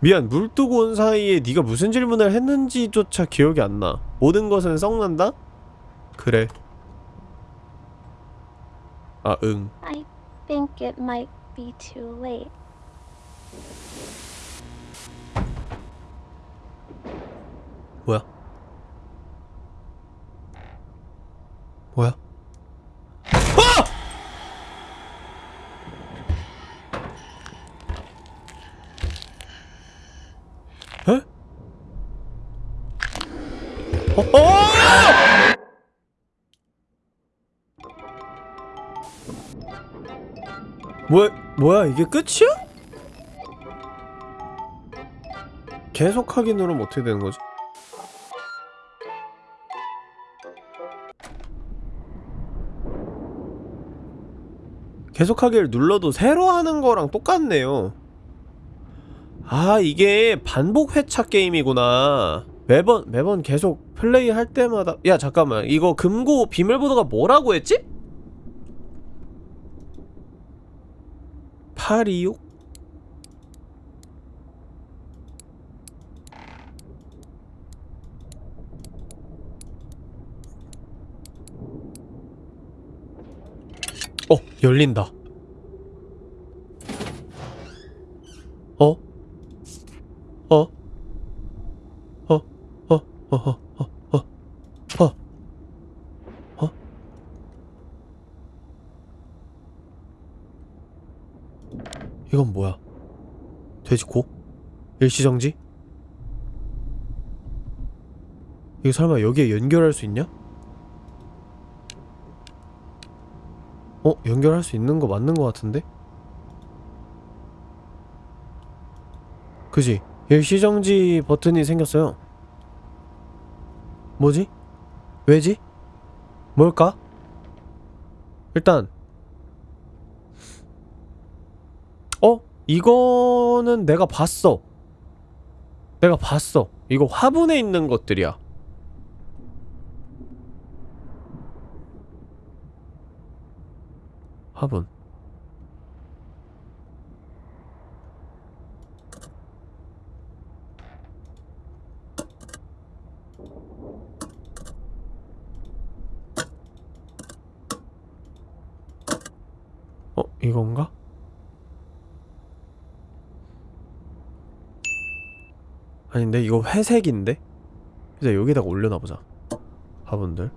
미안 물 뜨고 온 사이에 네가 무슨 질문을 했는지조차 기억이 안 나. 모든 것은 썩난다? 그래. 아, 응. I think it might be too late. 뭐야? 뭐야? 아! 에? 어? 어! 뭐야, 뭐야, 이게 끝이야? 계속 누르면 어떻게 되는 거지? 계속하기를 눌러도 새로 하는 거랑 똑같네요 아 이게 반복 회차 게임이구나 매번 매번 계속 플레이 할 때마다 야 잠깐만 이거 금고 비밀번호가 뭐라고 했지? 826? 어 열린다 어? 어? 어? 어? 어? 어? 어? 어? 어? 어? 이건 뭐야? 돼지코? 일시정지? 이거 설마 여기에 연결할 수 있냐? 어? 연결할 수 있는 거 맞는 거 같은데? 그지? 일시정지 버튼이 생겼어요 뭐지? 왜지? 뭘까? 일단 어? 이거는 내가 봤어 내가 봤어 이거 화분에 있는 것들이야 화분 어? 이건가? 아닌데 이거 회색인데? 이제 여기다가 올려놔보자 화분들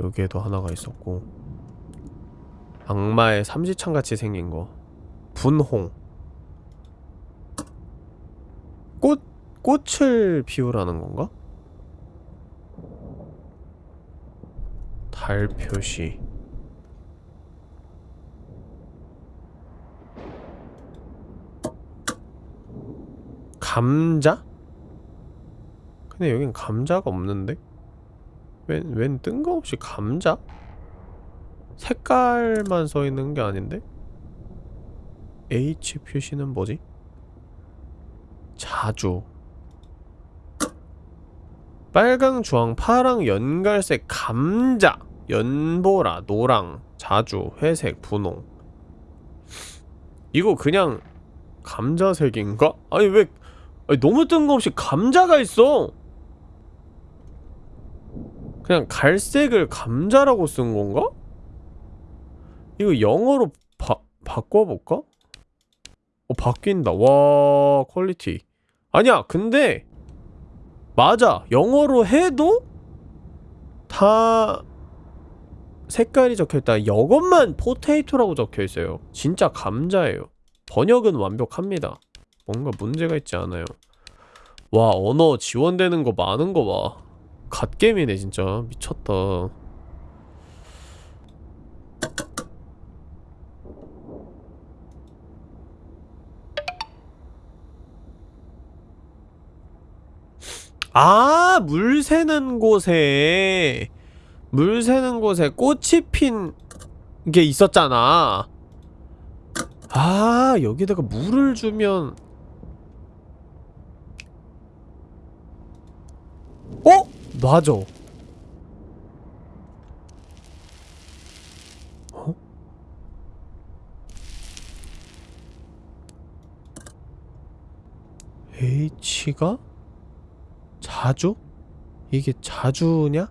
여기에도 하나가 있었고 악마의 삼지창같이 생긴 거 분홍 꽃, 꽃을 피우라는 건가? 달 표시 감자? 근데 여긴 감자가 없는데? 웬, 웬 뜬금없이 감자? 색깔만 써있는 게 아닌데? H 표시는 뭐지? 자주 빨강, 주황, 파랑, 연갈색, 감자 연보라, 노랑, 자주, 회색, 분홍 이거 그냥 감자색인가? 아니 왜 아니, 너무 뜬금없이 감자가 있어 그냥 갈색을 감자라고 쓴 건가? 이거 영어로 바, 바꿔볼까? 어 바뀐다. 와 퀄리티. 아니야 근데 맞아. 영어로 해도 다 색깔이 적혀있다. 이것만 포테이토라고 적혀있어요. 진짜 감자예요. 번역은 완벽합니다. 뭔가 문제가 있지 않아요. 와 언어 지원되는 거 많은 거봐. 갓겜이네 진짜. 미쳤다 아, 물 새는 곳에 물 새는 곳에 꽃이 핀 게 있었잖아. 아, 여기다가 물을 주면 어? 맞아. 어? H가 자주? 이게 자주냐?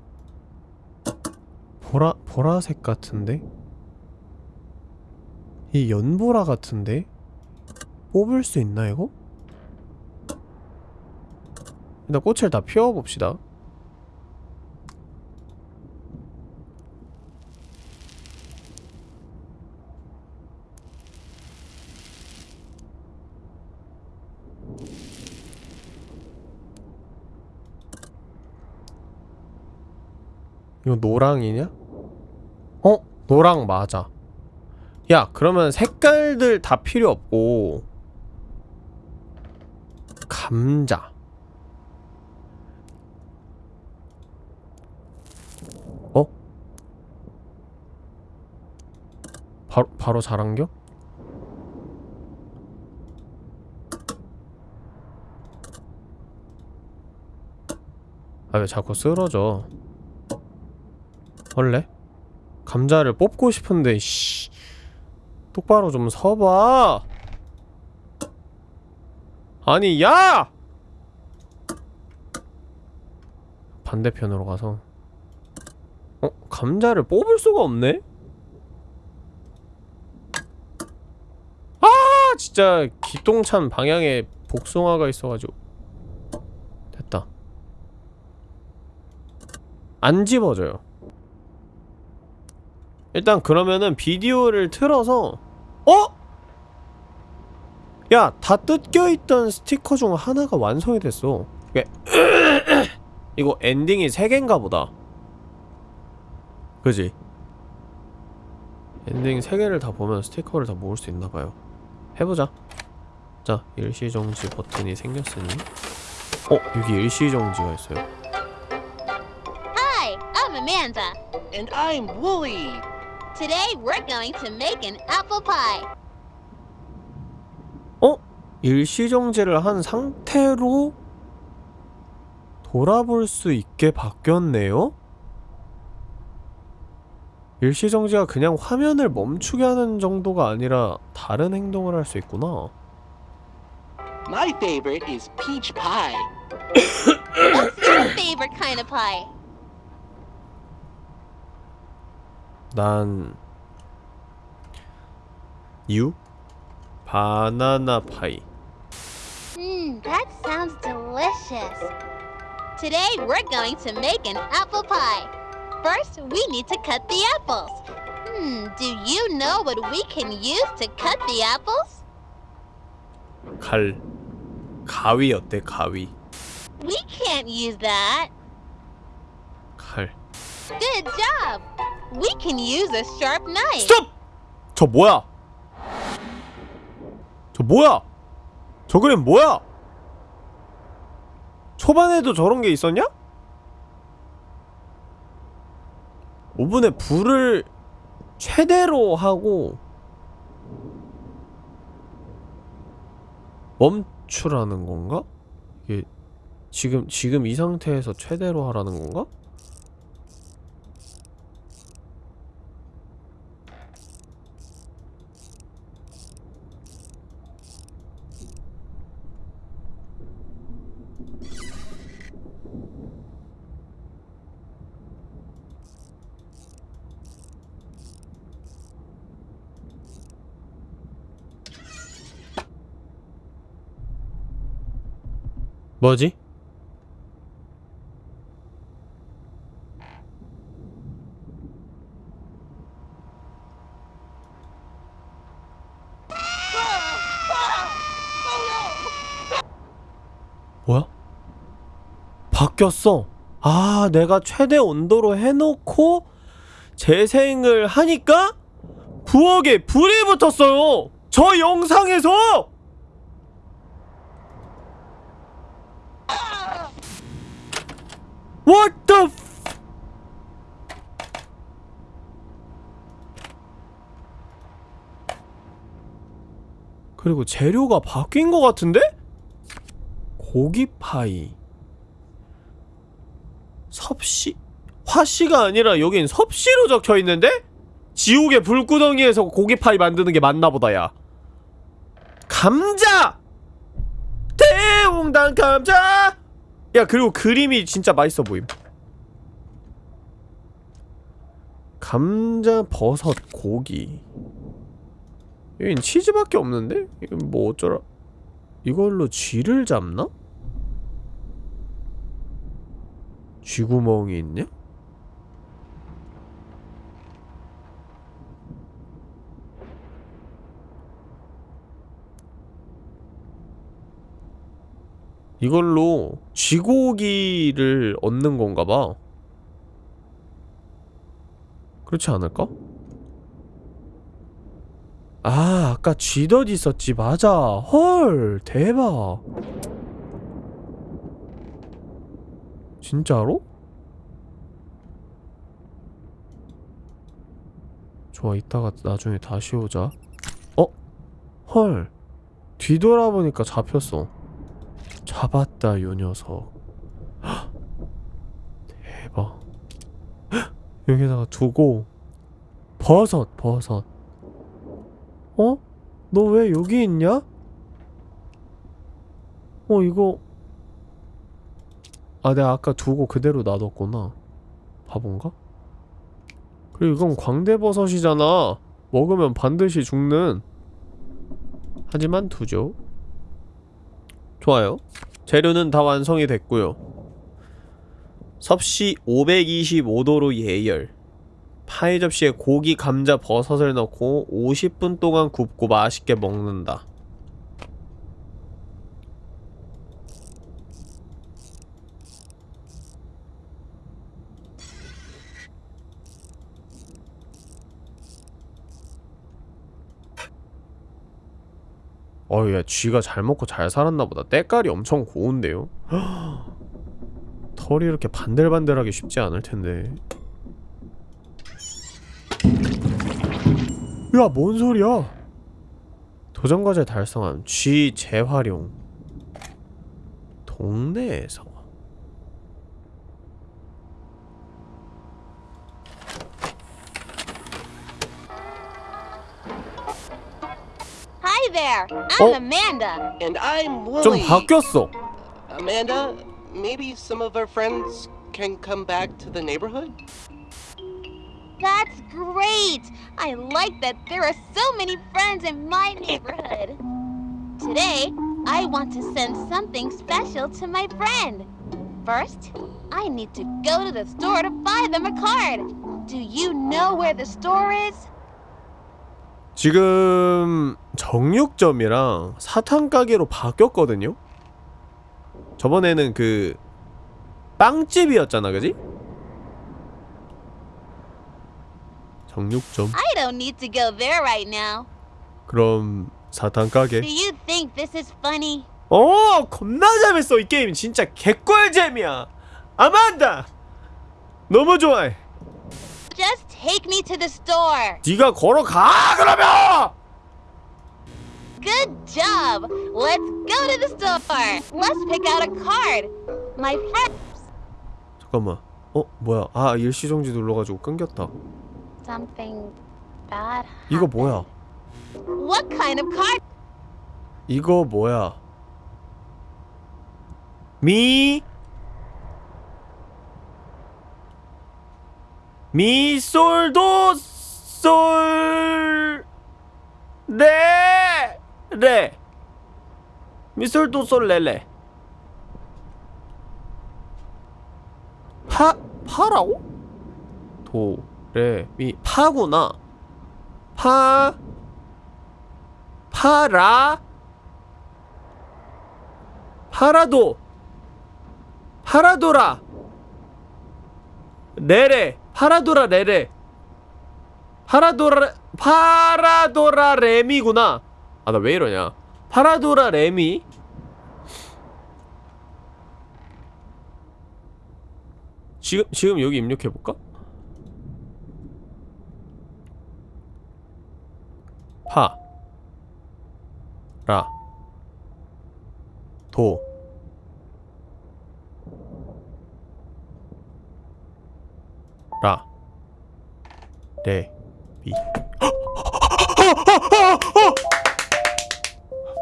보라 보라색 같은데? 이 연보라 같은데? 뽑을 수 있나 이거? 일단 꽃을 다 피워봅시다 이거 노랑이냐? 어? 노랑 맞아 야 그러면 색깔들 다 필요 없고 감자 어? 바로, 바로 자란겨? 아 왜 자꾸 쓰러져 원래? 감자를 뽑고 싶은데 씨 똑바로 좀 서봐 아니 야! 반대편으로 가서 어? 감자를 뽑을 수가 없네? 아 진짜 기똥찬 방향에 복숭아가 있어가지고 됐다 안 집어져요 일단 그러면은 비디오를 틀어서 어? 야, 다 뜯겨있던 스티커 중 하나가 완성이 됐어 이게 이거 엔딩이 3개인가 보다 그지? 엔딩 3개를 다 보면 스티커를 다 모을 수 있나봐요 해보자 자, 일시정지 버튼이 생겼으니 어? 여기 일시정지가 있어요 Hi, I'm Amanda. And I'm Wooly. Today we're going to make an apple pie. 어? 일시정지를 한 상태로 돌아볼 수 있게 바뀌었네요? 일시정지가 그냥 화면을 멈추게 하는 정도가 아니라 다른 행동을 할 수 있구나 My favorite is peach pie. What's your favorite kind of pie? 난... 유? 바나나 파이 Mmm, that sounds delicious. Today we're going to make an apple pie. First, we need to cut the apples. Hmm, do you know what we can use to cut the apples? 칼 가위 어때 가위 We can't use that. 칼 Good job. We can use a sharp knife. 스톱! 저 뭐야? 저 뭐야? 저 그림 뭐야? 초반에도 저런 게 있었냐? 오븐에 불을 최대로 하고 멈추라는 건가? 이게 지금 지금 이 상태에서 최대로 하라는 건가? 뭐지? 뭐야? 바뀌었어. 아, 내가 최대 온도로 해놓고 재생을 하니까 부엌에 불이 붙었어요. 저 영상에서. What the 그리고 재료가 바뀐 것 같은데? 고기 파이. 섭씨 화씨가 아니라 여긴 섭씨로 적혀 있는데? 지옥의 불구덩이에서 고기 파이 만드는 게 맞나 보다 야. 감자! 대웅당 감자 야 그리고 그림이 진짜 맛있어 보임 감자 버섯 고기 여긴 치즈밖에 없는데? 이건 뭐 어쩌라 이걸로 쥐를 잡나? 쥐구멍이 있냐? 이걸로 쥐고기를 얻는 건가 봐. 그렇지 않을까? 아, 아까 쥐덫 있었지. 맞아. 헐, 대박. 진짜로? 좋아, 이따가 나중에 다시 오자. 어? 헐. 뒤돌아보니까 잡혔어. 잡았다, 요 녀석. 헉! 대박. 헉! 여기다가 두고 버섯, 버섯. 어? 너 왜 여기 있냐? 어, 이거 아, 내가 아까 두고 그대로 놔뒀구나. 바본가? 그리고 이건 광대버섯이잖아. 먹으면 반드시 죽는. 하지만 두죠. 좋아요. 재료는 다 완성이 됐고요. 섭씨 525도로 예열. 파이 접시에 고기, 감자, 버섯을 넣고 50분 동안 굽고 맛있게 먹는다. 어우 야 쥐가 잘 먹고 잘 살았나 보다 때깔이 엄청 고운데요? 털이 이렇게 반들반들하기 쉽지 않을 텐데 야, 뭔 소리야? 도전과제 달성함. 쥐 재활용. 동네에서. there. I'm Oh. Amanda. And I'm 좀 Willie. 바뀌었어. Amanda, maybe some of our friends can come back to the neighborhood? That's great. I like that there are so many friends in my neighborhood. Today, I want to send something special to my friend. First, I need to go to the store to buy them a card. Do you know where the store is? 지금 정육점이랑 사탕 가게로 바뀌었거든요. 저번에는 그 빵집이었잖아, 그지? 정육점. I don't need to go there right now. 그럼 사탕 가게. Do you think this is funny? 어, 겁나 재밌어 이 게임 진짜 개꿀잼이야. 아만다. 너무 좋아해. Just take me to the store. 네가 걸어가 그러면. Good job. Let's go to the store. Let's pick out a card. My friend. 잠깐만. 어, 뭐야? 아, 일시정지 눌러가지고 끊겼다. Something bad. 이거 뭐야? What kind of card? 이거 뭐야? 미 미솔도 솔 레. 레. 미솔도 솔 레레. 파 파라고? 도, 레, 미 파구나. 파 파라 파라도 파라도라 레레 파라도라 레레 파라도라 파라도라 레미구나 아 나 왜 이러냐? 파라도라 레미 지금 지금 여기 입력해 볼까? 파, 라, 도, 라, 레, 미.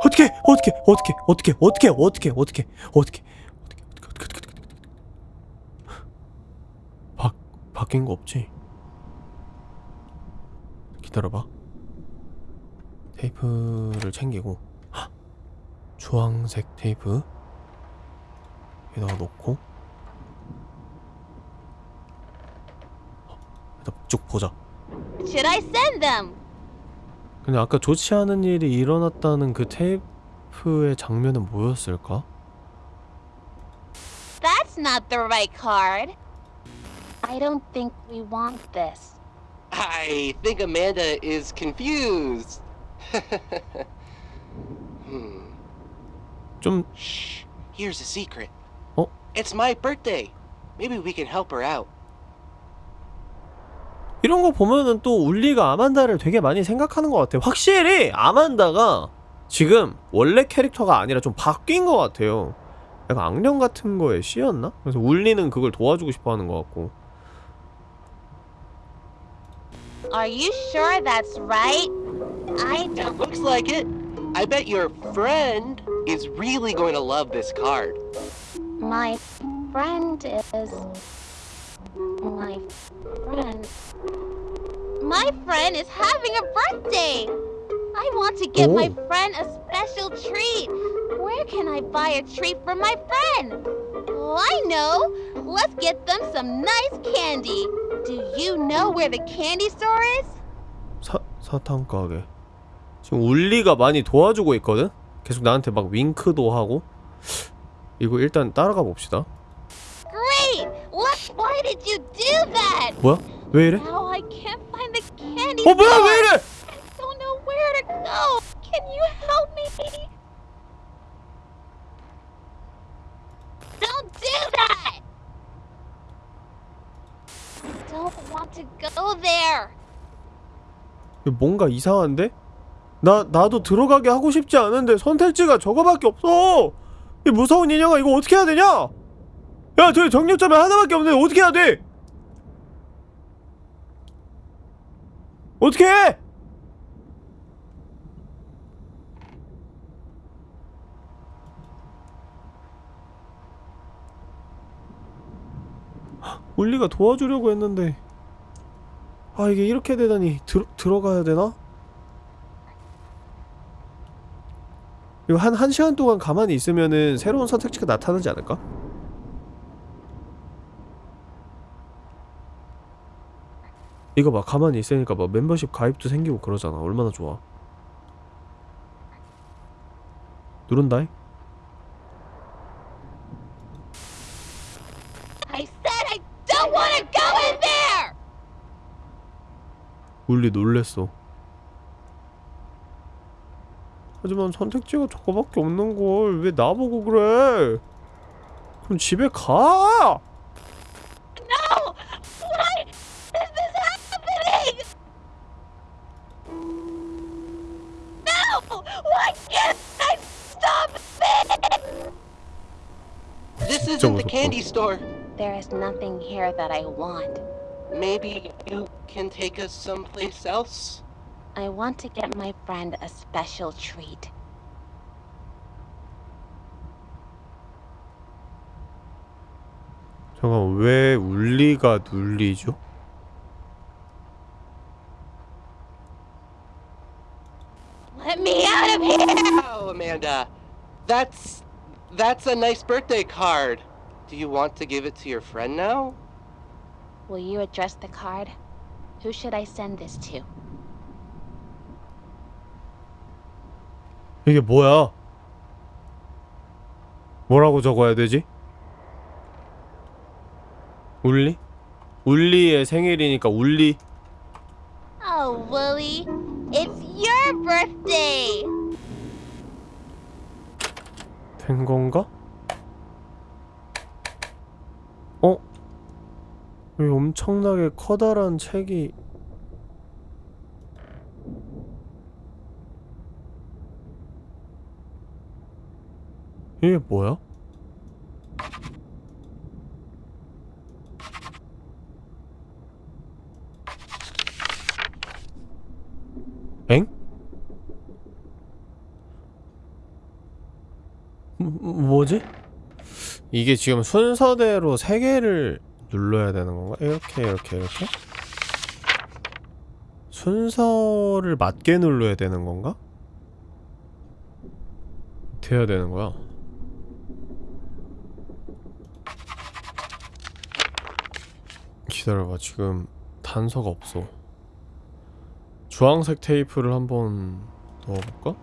어떻게 어떻게 어떻게 어떻게 어떻게 어떻게 어떻게 어떻게 어떻게 어떻게 어떻게 바 바뀐 거 없지? 기다려봐. 테이프를 챙기고 헉! 주황색 테이프 여기다가 놓고 어, 일단 쭉 보자 Should I send them? 근데 아까 좋지 않은 일이 일어났다는 그 테이프의 장면은 뭐였을까? That's not the right card. I don't think we want this. I think Amanda is confused. hmm. 좀 Shh. Here's a secret. Oh. It's my birthday. Maybe we can help her out. 이런 거 보면은 또 울리가 아만다를 되게 많이 생각하는 것 같아요. 확실히 아만다가 지금 원래 캐릭터가 아니라 좀 바뀐 것 같아요. 약간 악령 같은 거에 씌였나? 그래서 울리는 그걸 도와주고 싶어 하는 것 같고. Are you sure that's right? I It don't. looks like it. I bet your friend is really going to love this card. My friend is. My friend. My friend is having a birthday! I want to give my Oh. friend a special treat. Where can I buy a treat for my friend? Oh, I know! Let's get them some nice candy. Do you know where the candy store is? 사, 사탕 가게. 지금 울리가 많이 도와주고 있거든? 계속 나한테 막 윙크도 하고. 이거 일단 따라가 봅시다. Why did you do that? 뭐야? 왜 이래? Now I can't find the candy 어, 뭐야? 왜 이래? I don't know where to go. Can you help me? Don't do that! I don't want to go there. 뭔가 이상한데? 나, 나도 들어가게 하고 싶지 않은데 선택지가 저거밖에 없어! 이 무서운 인형아 이거 어떻게 해야 되냐? 야 저기 정력자면 하나밖에 없는데 어떻게 해야 돼? 어떻게 해? 울리가 도와주려고 했는데 아 이게 이렇게 되다니 들, 들어가야 되나? 이거 한, 한 시간 동안 가만히 있으면은 새로운 선택지가 나타나지 않을까? 이거 봐 가만히 있으니까 막 멤버십 가입도 생기고 그러잖아 얼마나 좋아 누른다이? I said I don't want to go in there! 울리 놀랬어 하지만 선택지가 저거밖에 없는 걸 왜 나보고 그래 그럼 집에 가! No! This 진짜 isn't the 무섭다. candy store. There is nothing here that I want. Maybe you can take us someplace else? I want to get my friend a special treat. 잠깐 왜 울리가 눌리죠? Let me out of here! Oh, Amanda. That's that's a nice birthday card. Do you want to give it to your friend now? will you address the card? Who should I send this to? 이게 뭐야? 뭐라고 적어야 되지? 울리? 울리의 생일이니까 울리 Oh, Wooly, it's your birthday! 된 건가? 어? 왜 엄청나게 커다란 책이 이게 뭐야? 엥? 뭐- 뭐지? 이게 지금 순서대로 세 개를 눌러야 되는 건가? 이렇게 이렇게 이렇게? 순서를 맞게 눌러야 되는 건가? 해야 되는 거야? 기다려봐 지금 단서가 없어 주황색 테이프를 한번 넣어볼까?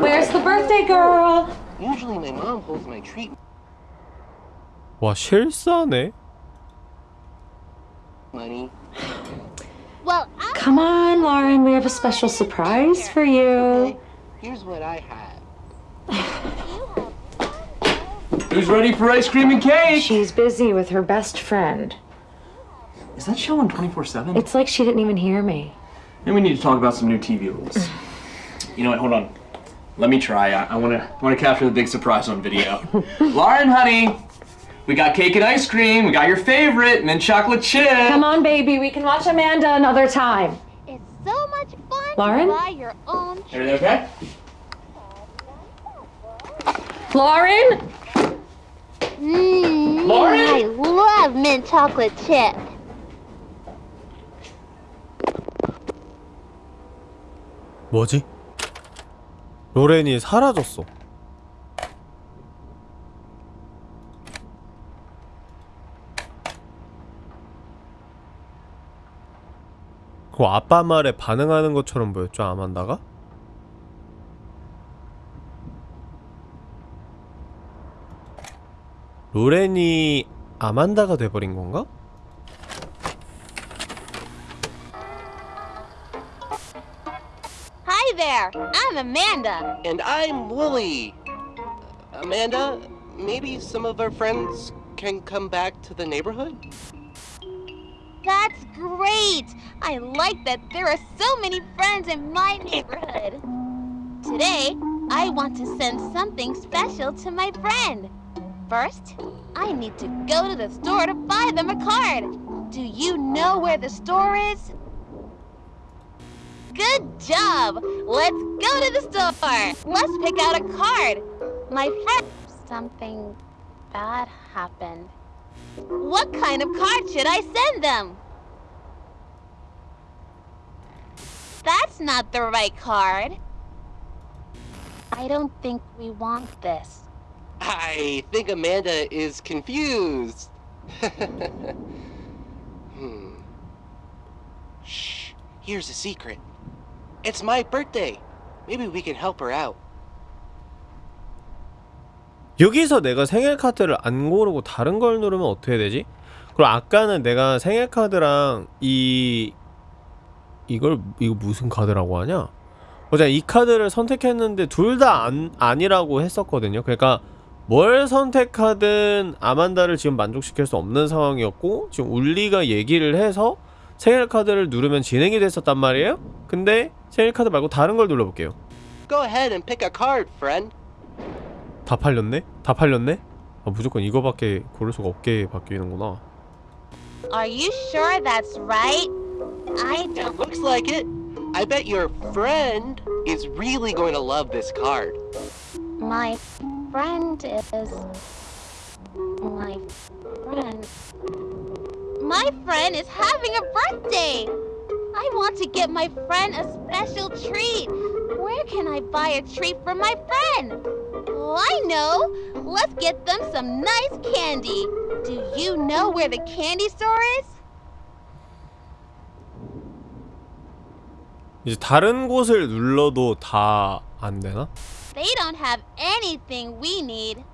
Where's the birthday girl? Usually my mom holds my treat 와 실사네? money. Well, I Come on, Lauren, we have a special surprise for you. Okay, here's what I have. Who's ready for ice cream and cake? She's busy with her best friend. Is that show on 24 7? It's like she didn't even hear me. And we need to talk about some new TV rules. you know what? Hold on. Let me try. I, I want to want to capture the big surprise on video. Lauren, honey, we got cake and ice cream. We got your favorite, mint chocolate chip. Come on, baby, we can watch Amanda another time. it's so much fun Lauren? to buy your own Everything okay? Lauren? Mmm, Lauren? I love mint chocolate chip. 뭐지? 로렌이 사라졌어. 그 아빠 말에 반응하는 것처럼 보였죠, 아만다가? 로렌이 아만다가 돼버린 건가? There, I'm Amanda. And I'm Wooly. Amanda, maybe some of our friends can come back to the neighborhood? That's great! I like that there are so many friends in my neighborhood. Today, I want to send something special to my friend. First, I need to go to the store to buy them a card. Do you know where the store is? Good job! Let's go to the store! Let's pick out a card. My friend. Something bad happened. What kind of card should I send them? That's not the right card. I don't think we want this. I think Amanda is confused. hmm. Shh. Here's a secret. It's my birthday. Maybe we can help her out. 여기서 내가 생일 카드를 안 고르고 다른 걸 누르면 어떻게 되지? 그리고 아까는 내가 생일 카드랑 이 이걸 이거 무슨 카드라고 하냐? 어제 이 카드를 선택했는데 둘 다 안, 아니라고 했었거든요. 그러니까 뭘 선택하든 아만다를 지금 만족시킬 수 없는 상황이었고 지금 울리가 얘기를 해서 생일 카드를 누르면 진행이 됐었단 말이에요. 근데 생일 카드 말고 다른 걸 눌러볼게요. Go ahead and pick a card, friend. 다 팔렸네? 다 팔렸네? 아, 무조건 이거밖에 고를 수가 없게 바뀌는구나. Are you sure that's right? I It don't. looks like it. I bet your friend is really going to love this card. My friend is. My friend. My friend is having a birthday! I want to get my friend a special treat! Where can I buy a treat for my friend? Oh, I know. Let's get them some nice candy. Do you know where the candy store is? 이제 다른 곳을 눌러도 다 안 되나? They don't have anything we need.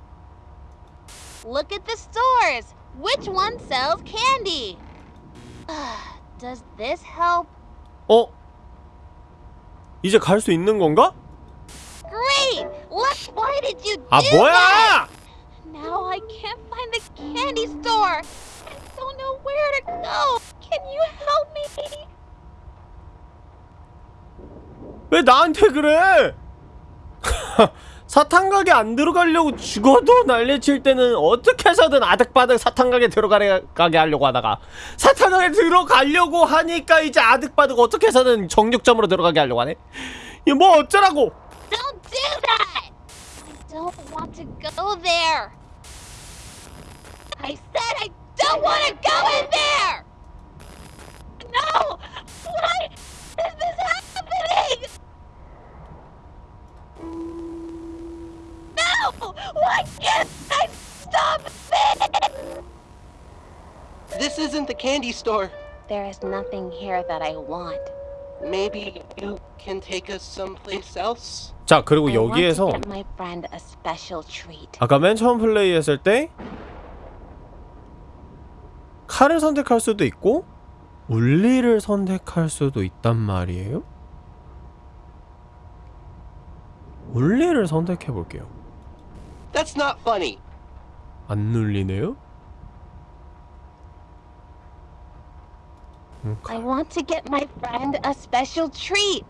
Look at the stores. Which one sells candy? Does this help? 어? 이제 갈 수 있는 건가? Great! Look, why did you do 아 that? 뭐야! Now I can't find the candy store. I don't know where to go. Can you help me? 왜 나한테 그래? 사탕 가게 안 들어가려고 죽어도 난리칠 때는 어떻게 해서든 아득바득 사탕 가게 들어가게 하려고 하다가 사탕 가게 들어가려고 하니까 이제 아득바득 어떻게 해서든 정육점으로 들어가게 하려고 하네. 이거 뭐 어쩌라고? Don't do that! I don't want to go there. I said I don't want to go in there! No! Why is this happening? No! Why can't I stop it? This isn't the candy store. There is nothing here that I want. Maybe you can take us someplace else? 자 그리고 여기에서. 아까 맨 처음 플레이했을 때 칼을 선택할 수도 있고 울리를 선택할 수도 있단 말이에요? 울리를 선택해 볼게요. That's not funny. 안 눌리네요? 음, I want to get my friend a special treat.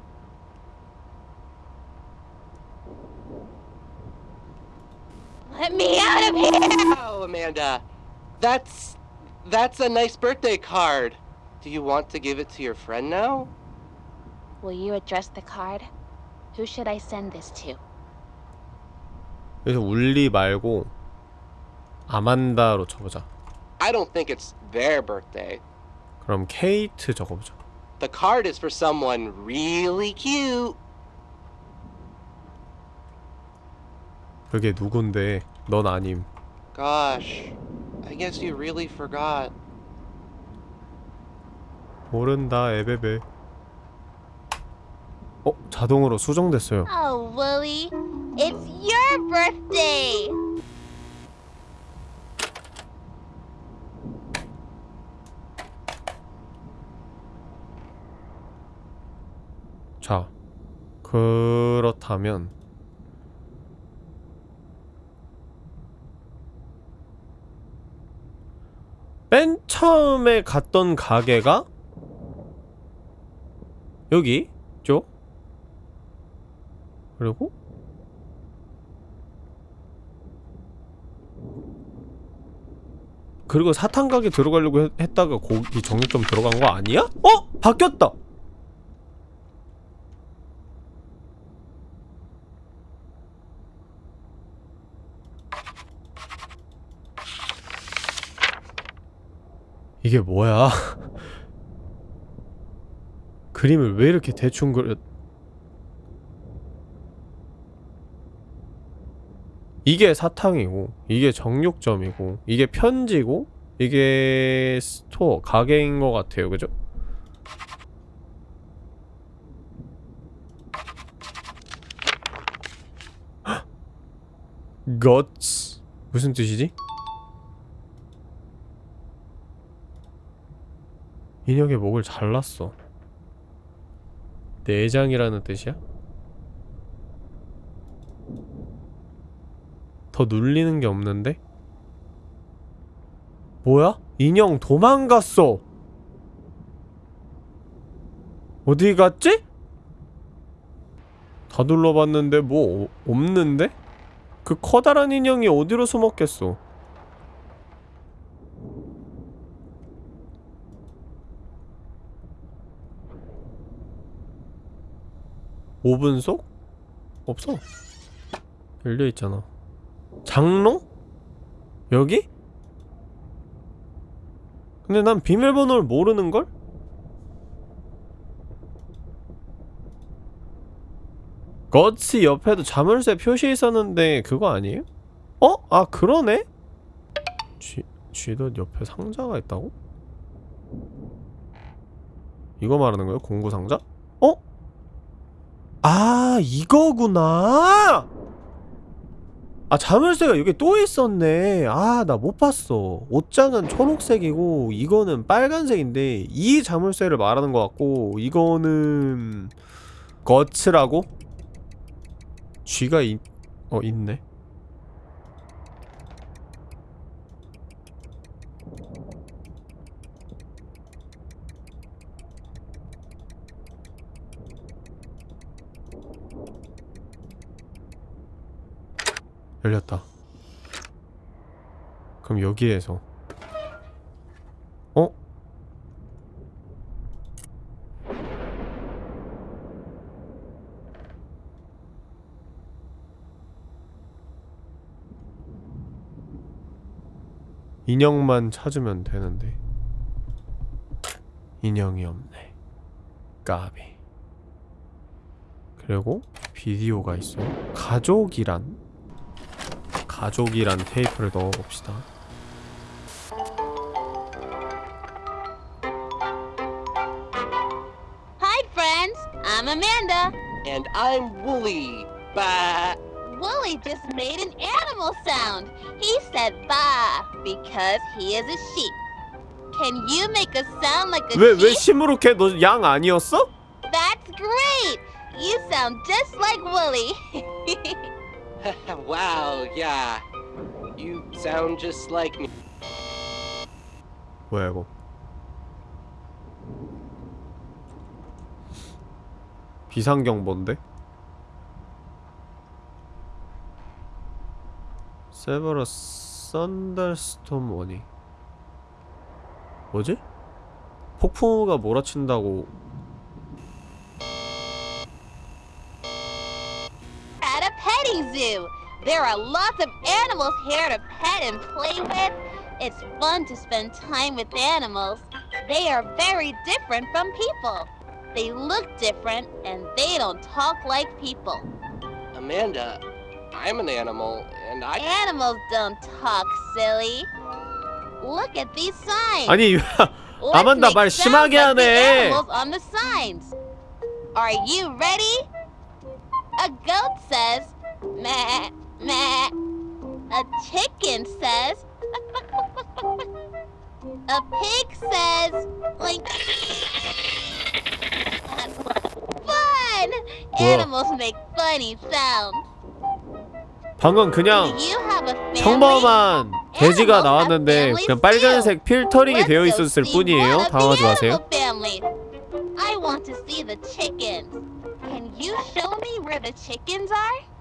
Let me out of here! Oh, Amanda. That's that's a nice birthday card. Do you want to give it to your friend now? Will you address the card? Who should I send this to? 그래서 울리 말고 아만다로 쳐보자. I don't think it's their birthday. 그럼 케이트 적어보자. The card is for someone really cute. 그게 누군데 넌 아님. Gosh, I guess you really forgot. 모른다 에베베. 어? 자동으로 수정됐어요. Oh, Wooly, it's your birthday! 자, 그렇다면 맨 처음에 갔던 가게가 여기 죠? 그리고 그리고 사탕 가게 들어가려고 했, 했다가 거기 정육점 들어간 거 아니야? 어? 바뀌었다. 이게 뭐야? 그림을 왜 이렇게 대충 그려? 이게 사탕이고, 이게 정육점이고, 이게 편지고, 이게 store, 가게인 것 같아요, 그죠? guts 무슨 뜻이지? 인형의 목을 잘랐어. 내장이라는 뜻이야? 더 눌리는 게 없는데? 뭐야? 인형 도망갔어! 어디 갔지? 다 둘러봤는데 뭐 어- 없는데? 그 커다란 인형이 어디로 숨었겠어? 오븐 속? 없어. 열려있잖아. 장롱? 여기? 근데 난 비밀번호를 모르는걸? 거츠 옆에도 자물쇠 표시 있었는데 그거 아니에요? 어? 아 그러네? 쥐, 쥐도 옆에 상자가 있다고? 이거 말하는 거예요? 공구 상자? 어? 아 이거구나! 아 자물쇠가 여기 또 있었네 아 나 못 봤어 옷장은 초록색이고 이거는 빨간색인데 이 자물쇠를 말하는 것 같고 이거는 거츠라고? 쥐가 있... 어 있네 열렸다. 그럼 여기에서. 어? 인형만 찾으면 되는데. 인형이 없네. 까비. 그리고 비디오가 있어 가족이란 가족이란 테이프를 넣어봅시다 Hi, friends. I'm Amanda. And I'm Wooly. Bah. Wooly just made an animal sound. He said ba because he is a sheep. Can you make a sound like a 왜 왜 sheep? 시무룩해? 너 양 아니었어? That's great. You sound just like Wooly. wow, yeah. You sound just like me. 뭐야 이거 비상경보인데? 세버러스 썬더스톰 원이 뭐지? 폭풍우가 몰아친다고 petting zoo. There are lots of animals here to pet and play with. It's fun to spend time with animals. They are very different from people. They look different and they don't talk like people. Amanda, I'm an animal, and I. Animals don't talk, silly. Look at these signs. 아니 Let's 아만다 make 말 sounds 심하게 like the 하네. animals on the signs. Are you ready? A goat says, meh, meh. A chicken says, a pig says, like. Fun! Animals make funny sounds. 방금 그냥? 평범한 돼지가 나왔는데 그냥 빨간색 필터링이 되어 있었을 뿐이에요 당황하지 마세요. I want to see the chickens. Can you show me where the chickens are?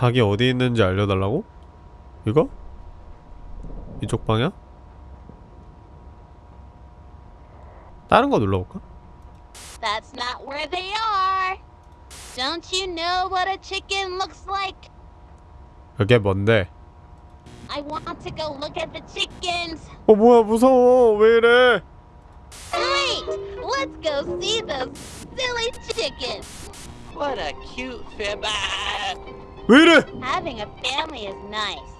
닭이 어디 있는지 알려달라고? 이거? 이쪽 방향? 다른 거 눌러볼까? That's not where they are. Don't you know what a chicken looks like? 그게 뭔데? I want to go look at the chickens. 어 뭐야 무서워 왜 이래 Great! Let's go see those silly chickens. What a cute fib. Ah! 왜 이래 Having a family is nice.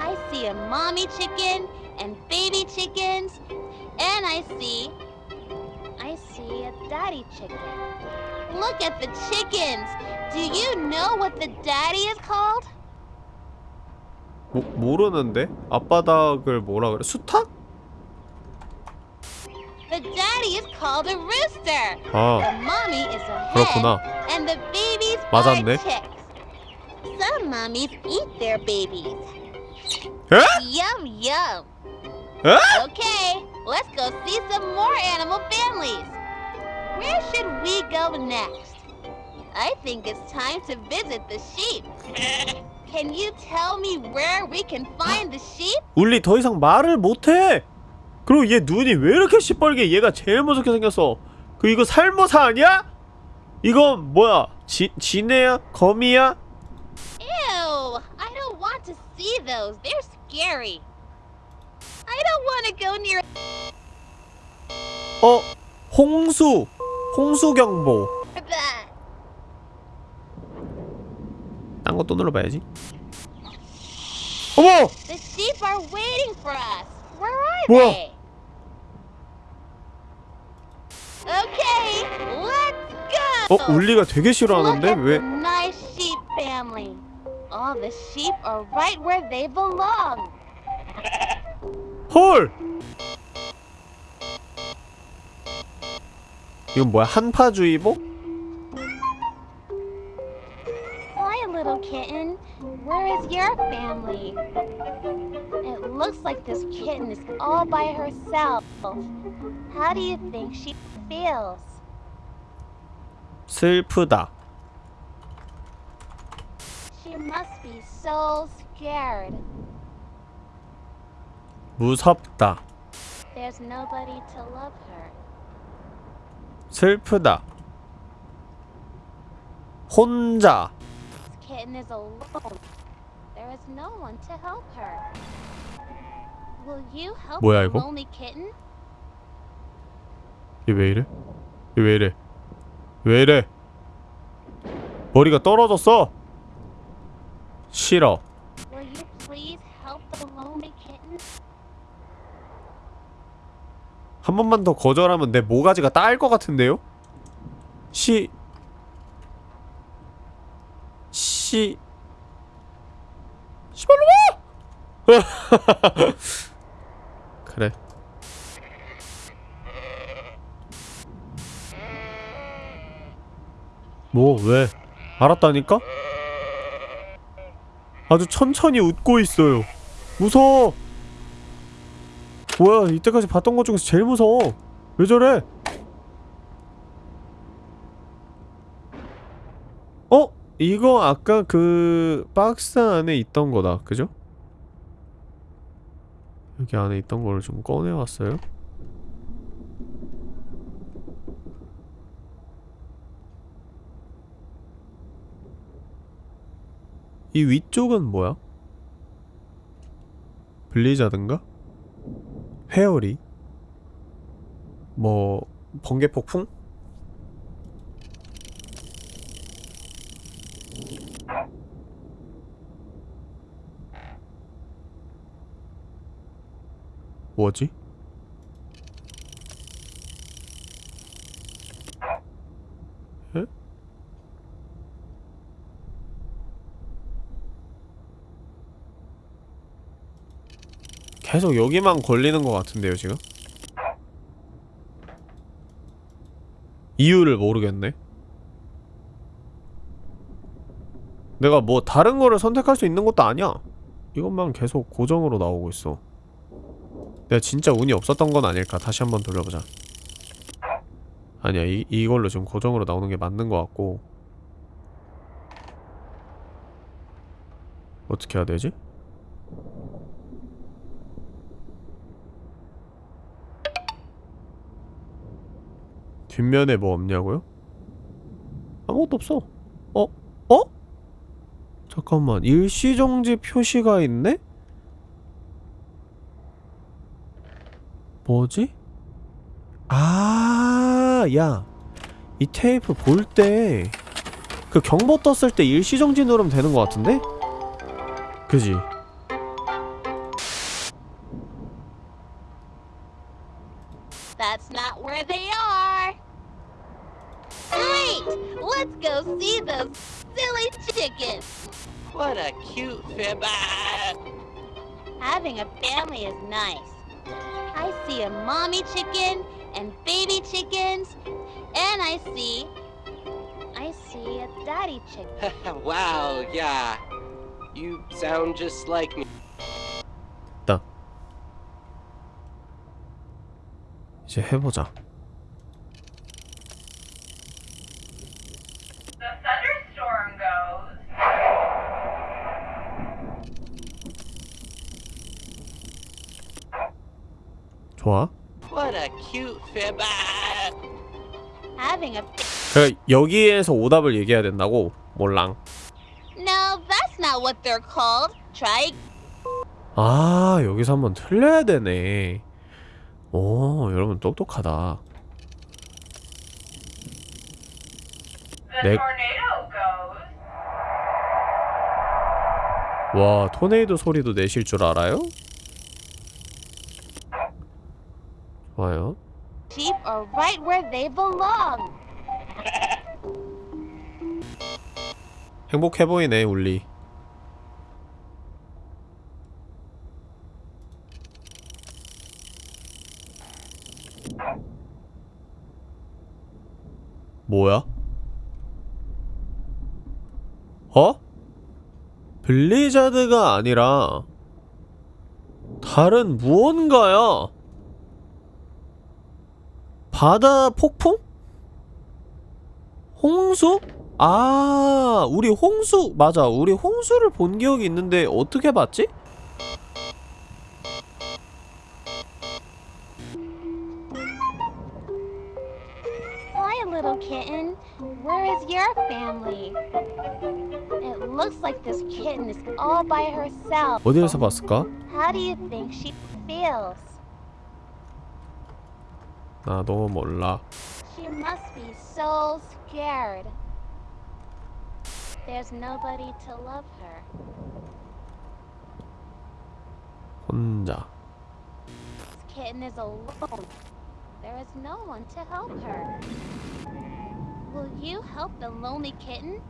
I see a mommy chicken and baby chickens, and I see. I see a daddy chicken. Look at the chickens! Do you know what the daddy is called? 모, 모르는데? 앞바닥을 뭐라 그래? 수탉? The daddy is called a rooster. 아 The mommy is a hen, 그렇구나 and the babies 맞았네. are chicks. Some mommies eat their babies. 에? Yum yum. 에? Okay, let's go see some more animal families. Where should we go next? I think it's time to visit the sheep. Can you tell me where we can find the sheep? 울리 더 이상 말을 못해 그리고 얘 눈이 왜 이렇게 시뻘게 얘가 제일 무섭게 생겼어 그 이거 살모사 아니야? 이건 뭐야 지, 지네야? 거미야? Ew! I don't want to see those. They're scary. I don't want to go near 어? 홍수 홍수 경보. 딴거또 눌러봐야지 어머! The sheep are waiting for us. Where are 뭐야? they? Okay, let's go. 어? 울리가 되게 싫어하는데? 왜? nice sheep family. All the sheep are right where they belong. 헐! 이건 뭐야? 한파주의보? Hi, little kitten. Where is your family? It looks like this kitten is all by herself. How do you think she feels? 슬프다 She must be so scared. 무섭다 There's nobody to love her. 슬프다 혼자 This kitten is alone. There is no one to help her. Will you help 뭐야, the 이거? lonely kitten? 얘왜 이래? 얘왜 이래? 왜 이래? 머리가 떨어졌어 싫어? 한 번만 더 거절하면 내 모가지가 따일 것 같은데요? 시... 시... 시발로 와! 그래 뭐 왜? 알았다니까? 아주 천천히 웃고 있어요. 무서워. 뭐야 이때까지 봤던 것 중에서 제일 무서워. 왜 저래? 어? 이거 아까 그 박스 안에 있던 거다. 그죠? 여기 안에 있던 거를 좀 꺼내왔어요 이 위쪽은 뭐야? 블리자드인가? 회오리 뭐 번개 폭풍? 뭐지? 계속 여기만 걸리는 것 같은데요 지금? 이유를 모르겠네. 내가 뭐 다른 거를 선택할 수 있는 것도 아니야. 이것만 계속 고정으로 나오고 있어. 내가 진짜 운이 없었던 건 아닐까? 다시 한번 돌려보자. 아니야 이, 이걸로 지금 고정으로 나오는 게 맞는 것 같고. 어떻게 해야 되지? 뒷면에 뭐 없냐고요? 아무것도 없어 어? 어? 잠깐만 일시정지 표시가 있네? 뭐지? 아, 야. 이 테이프 볼 때 그 경보 떴을 때 일시정지 누르면 되는 것 같은데? 그지? nice. I see a mommy chicken and baby chickens, and I see. I see a daddy chicken. wow, yeah. You sound just like me. 있다. 이제 해보자. 좋아. What a cute fib. Ah! Having a. 그러니까 여기에서 오답을 얘기해야 된다고? 몰랑. No, that's not what they're called. Try. 아, 여기서 한번 틀려야 되네. 오, 여러분 똑똑하다. 네. goes. 와 토네이도 소리도 내실 줄 알아요? 좋아요 Sheep are right where they belong. 행복해 보이네 울리 뭐야? 어? 블리자드가 아니라 다른 무언가야 바다 폭풍? 홍수? 아, 우리 홍수, 맞아. 우리 홍수를 본 기억이 있는데 어떻게 봤지? Hi, little kitten. Where is your family? It looks like this kitten is all by herself. 어디에서 봤을까? How do you think she feels? 나도 몰라. She must be so scared. There's nobody to love her. 혼자. This kitten is alone. There is no one to help her. Will you help the lonely kitten?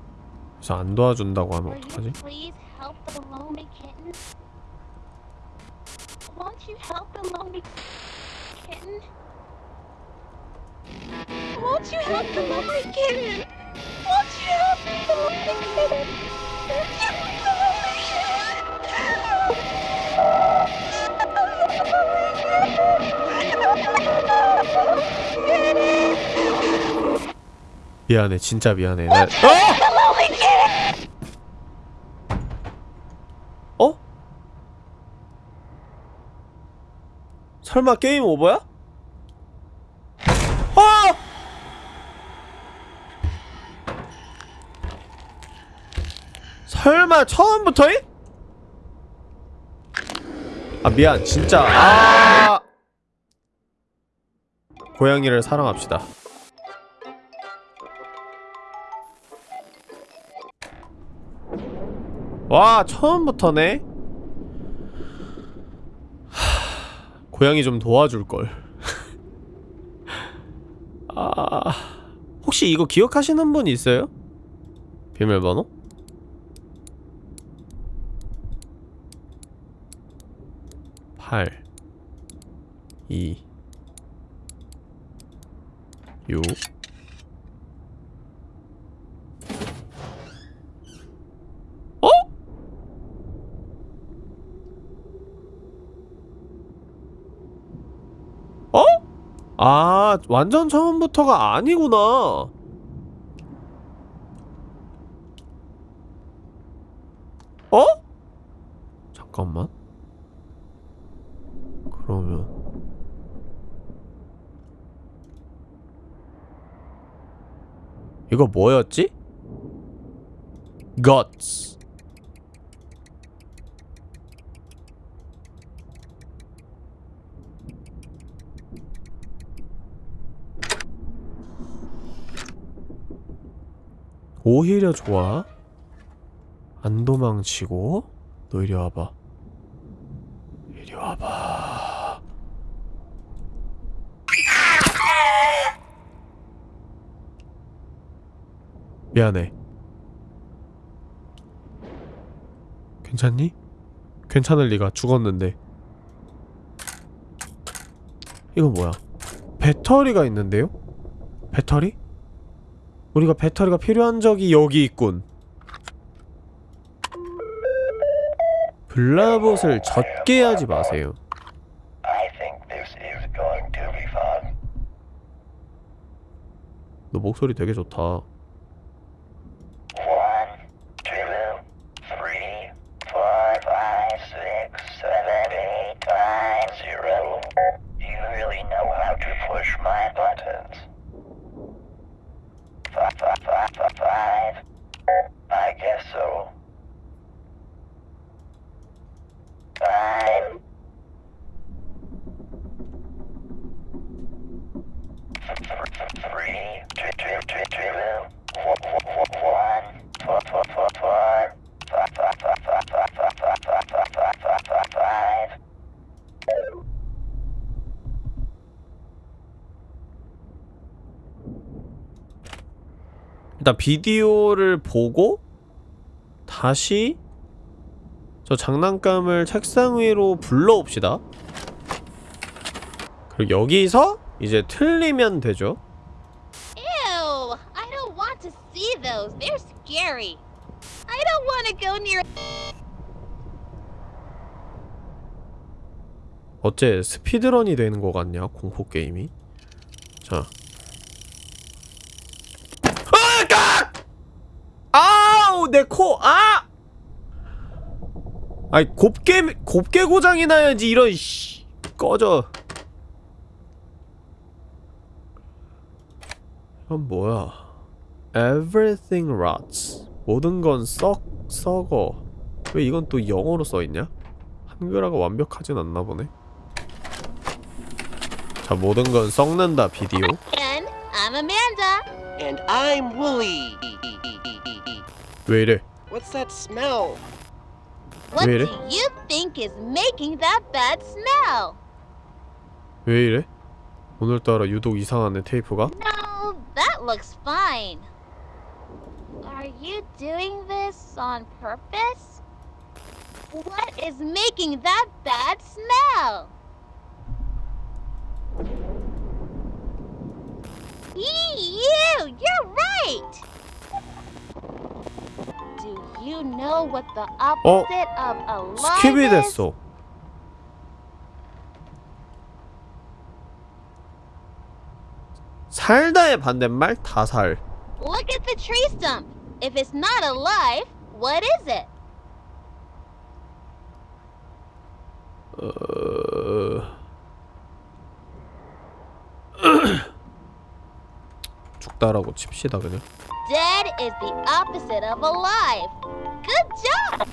그래서 안 도와준다고 하면 Will you 어떡하지? please help the lonely kitten? Won't you help the lonely kitten? Won't you help the lonely kitten? Won't you help the lonely kitten? 미안해, 진짜 미안해. 나... 어? 설마 게임 오버야? 아! 설마 처음부터임? 아 미안 진짜 아 고양이를 사랑합시다 와 처음부터네 하, 고양이 좀 도와줄걸 아 혹시 이거 기억하시는 분 있어요? 비밀번호? 팔이육 어? 어? 아, 완전 처음부터가 아니구나. 어? 잠깐만. 그러면. 이거 뭐였지? guts. 오히려 좋아. 안 도망치고 너 이리 와봐 이리 와봐 미안해 괜찮니? 괜찮을 리가 죽었는데 이건 뭐야 배터리가 있는데요? 배터리? 우리가 배터리가 필요한 적이 여기 있군 블라봇을 젖게 하지 마세요. 너 목소리 되게 좋다 One, two, three, four, five, six, seven, eight, nine, zero. You really know how to push my buttons. Five, five, five, five, five. I guess so. Five. Three, two, two, two, two, one, four, four, four, four, five, five, five, five, five, five, five, 일단 비디오를 보고 다시 저 장난감을 책상 위로 불러옵시다 그리고 여기서 이제 틀리면 되죠 Ew! I don't want to see those. They're scary. I don't want to go near. 어째 스피드런이 되는 것 같냐 공포 게임이 자 아! 깍! 아우 내 코 아! 아이 곱게 곱게 고장이 나야지 이런 씨 꺼져 이건 뭐야 Everything rots 모든 건 썩 썩어 왜 이건 또 영어로 써있냐? 한글화가 완벽하진 않나 보네 자 모든 건 썩는다 비디오 And I'm Amanda. And I'm Wooly. 왜 이래 What's that smell? What Really? do you think is making that bad smell? 왜 이래? 오늘따라 유독 이상하네 테이프가 No, that looks fine. Are you doing this on purpose? What is making that bad smell? Eee, you! You're right! Do you know what the opposite of alive 스킵이 is? 됐어 살다의 반대말 다살 Look at the tree stump. If it's not alive, what is it? 어... 죽다라고 칩시다 그냥 is the opposite of alive. Good job!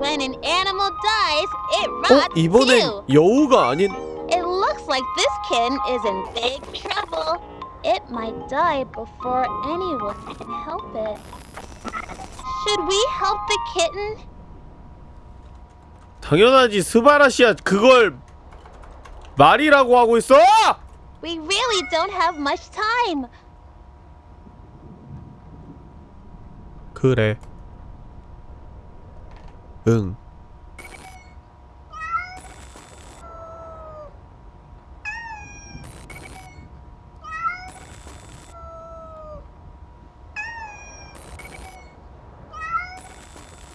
When an animal dies, it 어? rots 이번엔 too. 여우가 아닌 It looks like this kitten is in big trouble. It might die before anyone can help it. Should we help the kitten? 당연하지 스바라시야 그걸 말이라고 하고 있어! We really don't have much time. 그래 응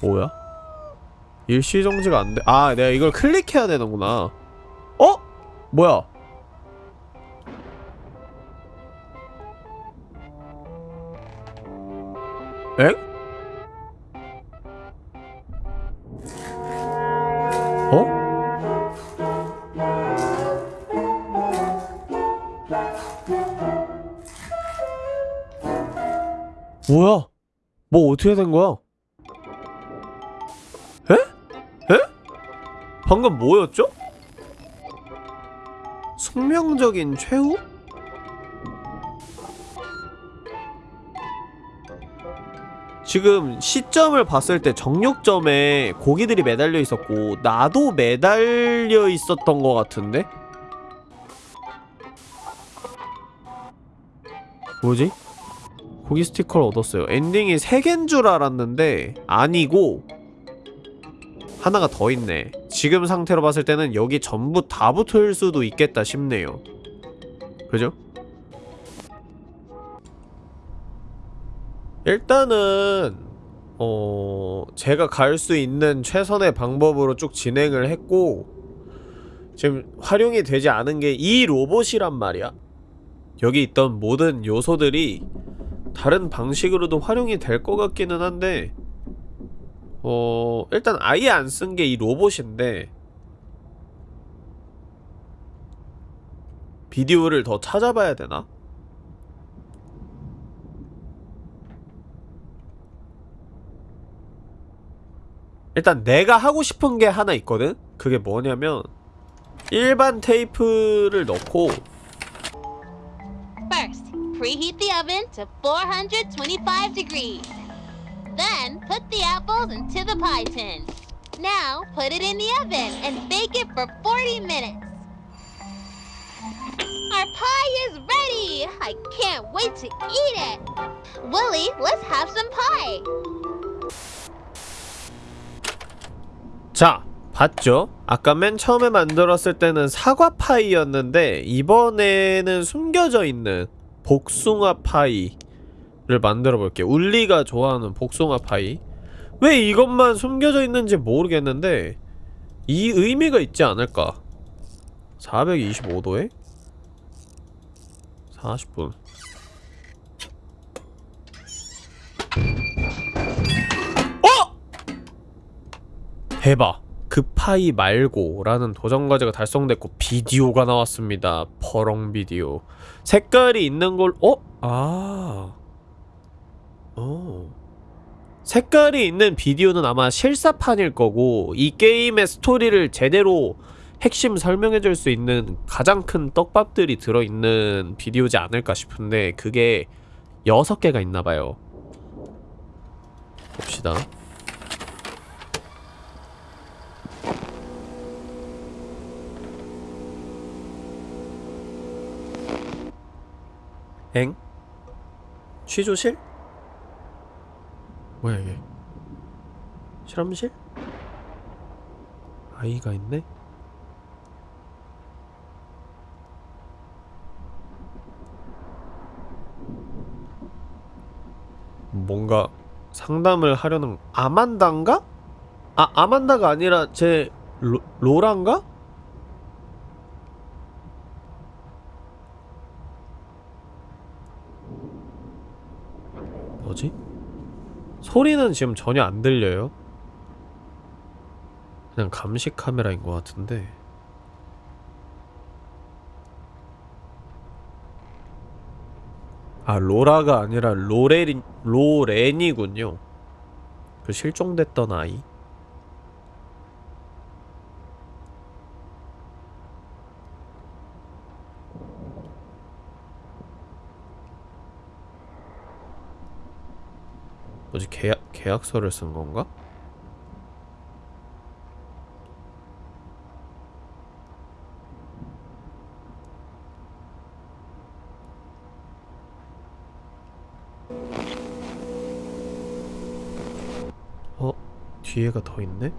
뭐야? 일시정지가 안 돼. 아, 내가 이걸 클릭해야 되는구나. 어? 뭐야? 엥? 어? 뭐야? 뭐 어떻게 된 거야? 에? 에? 방금 뭐였죠? 숙명적인 최후? 지금 시점을 봤을 때 정육점에 고기들이 매달려 있었고 나도 매달려 있었던 것 같은데? 뭐지? 고기 스티커를 얻었어요 엔딩이 3개인 줄 알았는데 아니고 하나가 더 있네 지금 상태로 봤을 때는 여기 전부 다 붙을 수도 있겠다 싶네요 그죠? 일단은 어... 제가 갈 수 있는 최선의 방법으로 쭉 진행을 했고 지금 활용이 되지 않은 게 이 로봇이란 말이야 여기 있던 모든 요소들이 다른 방식으로도 활용이 될 것 같기는 한데 어... 일단 아예 안 쓴 게 이 로봇인데 비디오를 더 찾아봐야 되나? 일단 내가 하고 싶은 게 하나 있거든? 그게 뭐냐면 일반 테이프를 넣고 First, preheat the oven to 425 degrees. Then, put the apples into the pie tin. Now, put it in the oven and bake it for 40 minutes. Our pie is ready! I can't wait to eat it! Willie, let's have some pie! 자, 봤죠? 아까 맨 처음에 만들었을 때는 사과 파이였는데 이번에는 숨겨져 있는 복숭아 파이를 만들어 볼게요. 울리가 좋아하는 복숭아 파이. 왜 이것만 숨겨져 있는지 모르겠는데 이 의미가 있지 않을까? 425도에 40분. 대박 그 파이 말고 라는 도전과제가 달성됐고 비디오가 나왔습니다. 퍼렁 비디오. 색깔이 있는 걸 어? 아. 어. 색깔이 있는 비디오는 아마 실사판일 거고 이 게임의 스토리를 제대로 핵심 설명해줄 수 있는 가장 큰 떡밥들이 들어있는 비디오지 않을까 싶은데 그게 6개가 있나봐요. 봅시다 엥? 취조실? 뭐야 이게 실험실? 아이가 있네? 뭔가 상담을 하려는 아만다인가? 아 아만다가 아니라 제 로, 로란가? 뭐지? 소리는 지금 전혀 안 들려요. 그냥 감시 카메라인 것 같은데. 아 로라가 아니라 로레린 로렌이군요. 그 실종됐던 아이. 뭐지 계약 계약서를 쓴 건가? 어 뒤에가 더 있네?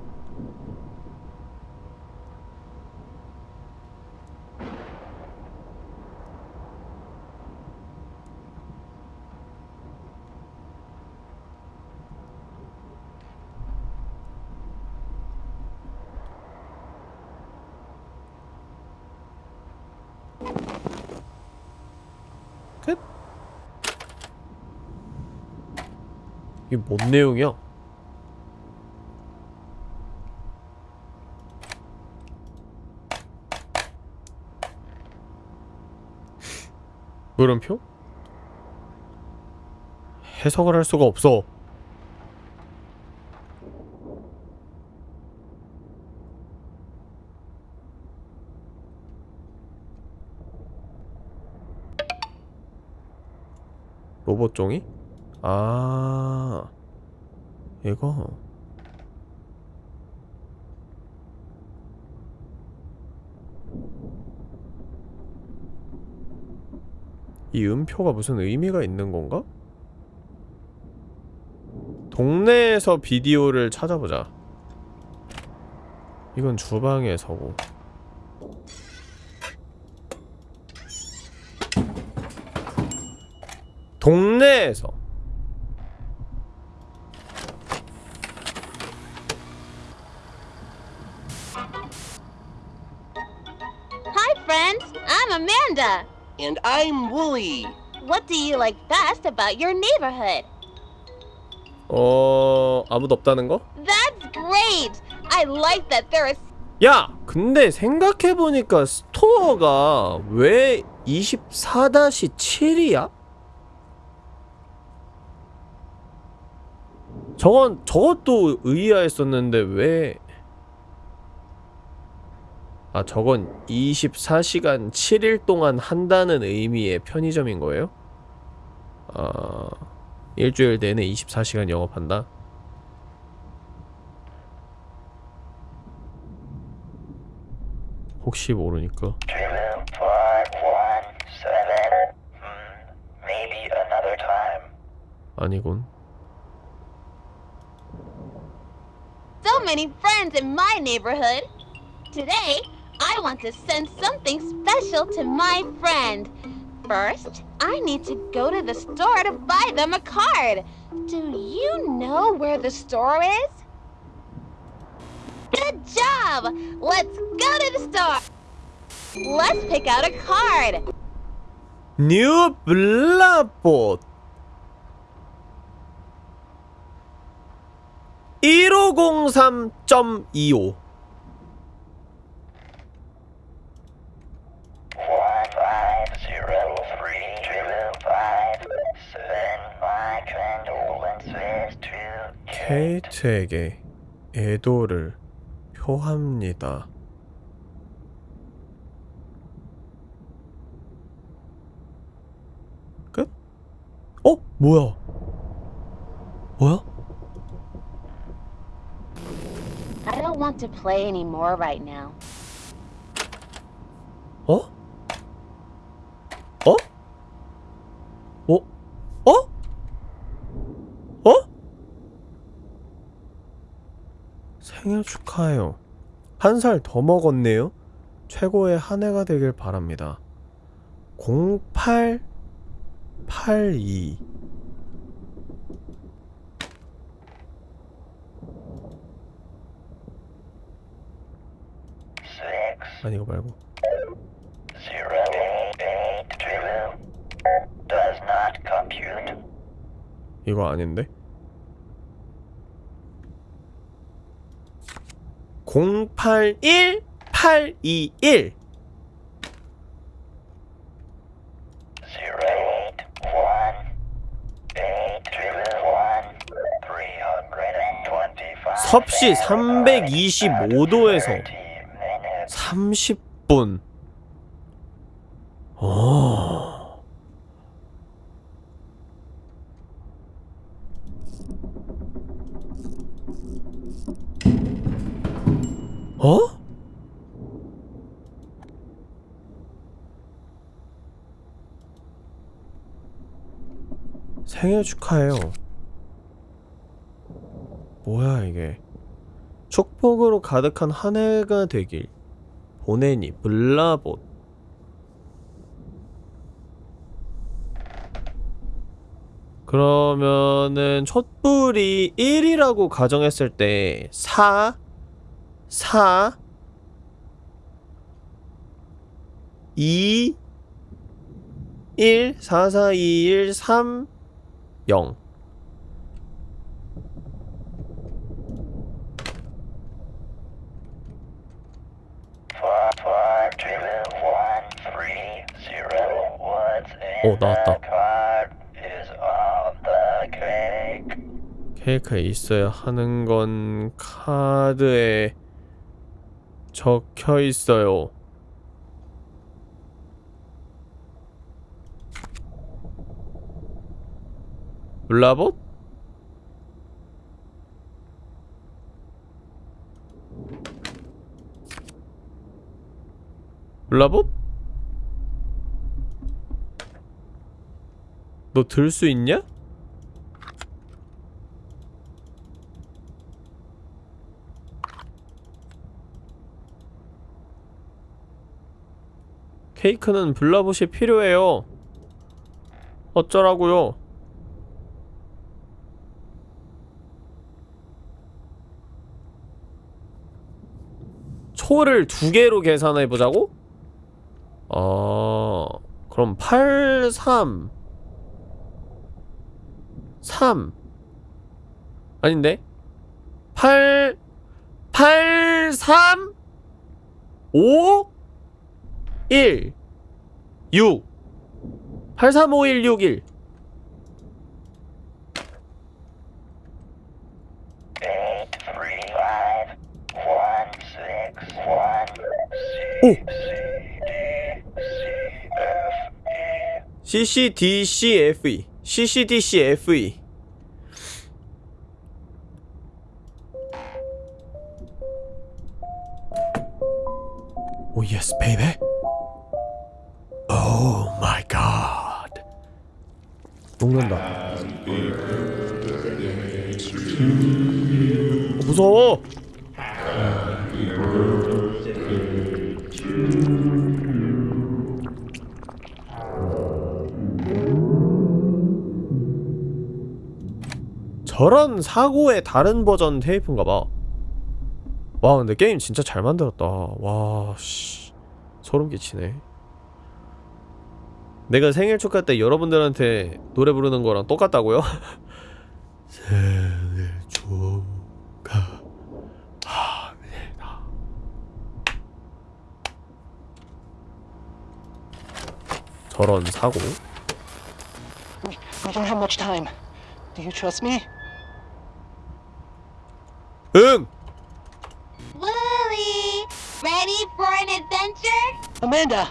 내용이야? 물음표? 해석을 할 수가 없어. 로봇 종이? 아, 이거. 이 음표가 무슨 의미가 있는 건가? 동네에서 비디오를 찾아보자. 이건 주방에서고. 동네에서. And I'm Wooly. What do you like best about your neighborhood? 어, 아무도 없다는 거? That's great! I like that there is 야! 근데 생각해보니까 스토어가 왜 24-7이야? 저건, 저것도 의아했었는데 왜... 아 저건 24시간 7일 동안 한다는 의미의 편의점인 거예요? 아... 일주일 내내 24시간 영업한다? 혹시 모르니까 아니군 So many friends in my neighborhood Today I want to send something special to my friend. First, I need to go to the store to buy them a card. Do you know where the store is? Good job! Let's go to the store. Let's pick out a card. 뉴 블라봇 1503.25 to 케이트에게 애도를 표합니다. 끝? 어? 뭐야? 뭐야? I don't want to play anymore right now. 어? 어? 어? 어? 어? 생일 축하해요. 한 살 더 먹었네요. 최고의 한 해가 되길 바랍니다. 0882 six 아니 이거 말고. 이거 아닌데? 081821 섭씨 325도에서 30분 오. 어? 생일 축하해요. 뭐야 이게? 축복으로 가득한 한 해가 되길. 보내니 블라봇 그러면은 촛불이 1이라고 가정했을 때 4, 4, 2, 1, 4, 4, 2, 1, 3, 0 Four four two one three zero. What's in 오, 나왔다. 케이크에 있어야 하는 건 카드에 적혀 있어요. 블라봇? 블라봇? 너 들 수 있냐? 케이크는 블라봇이 필요해요. 어쩌라고요? 초를 두 개로 계산해 보자고? 어, 그럼 8, 3, 3 아닌데? 8, 8, 3, 5, 1 6 8 3 5 1 6 1 Eight three five one six one 오! E. CCDCFE CCDCFE 녹는다. 어, 무서워. 저런 사고의 다른 버전 테이프인가 봐. 와 근데 게임 진짜 잘 만들었다. 와 씨. 소름 끼치네 내가 생일 축하 때 여러분들한테 노래 부르는 거랑 똑같다고요? 생일 축하합니다 저런 사고 We, we don't have much time. Do you trust me? 응! Willie, ready for an adventure? Amanda,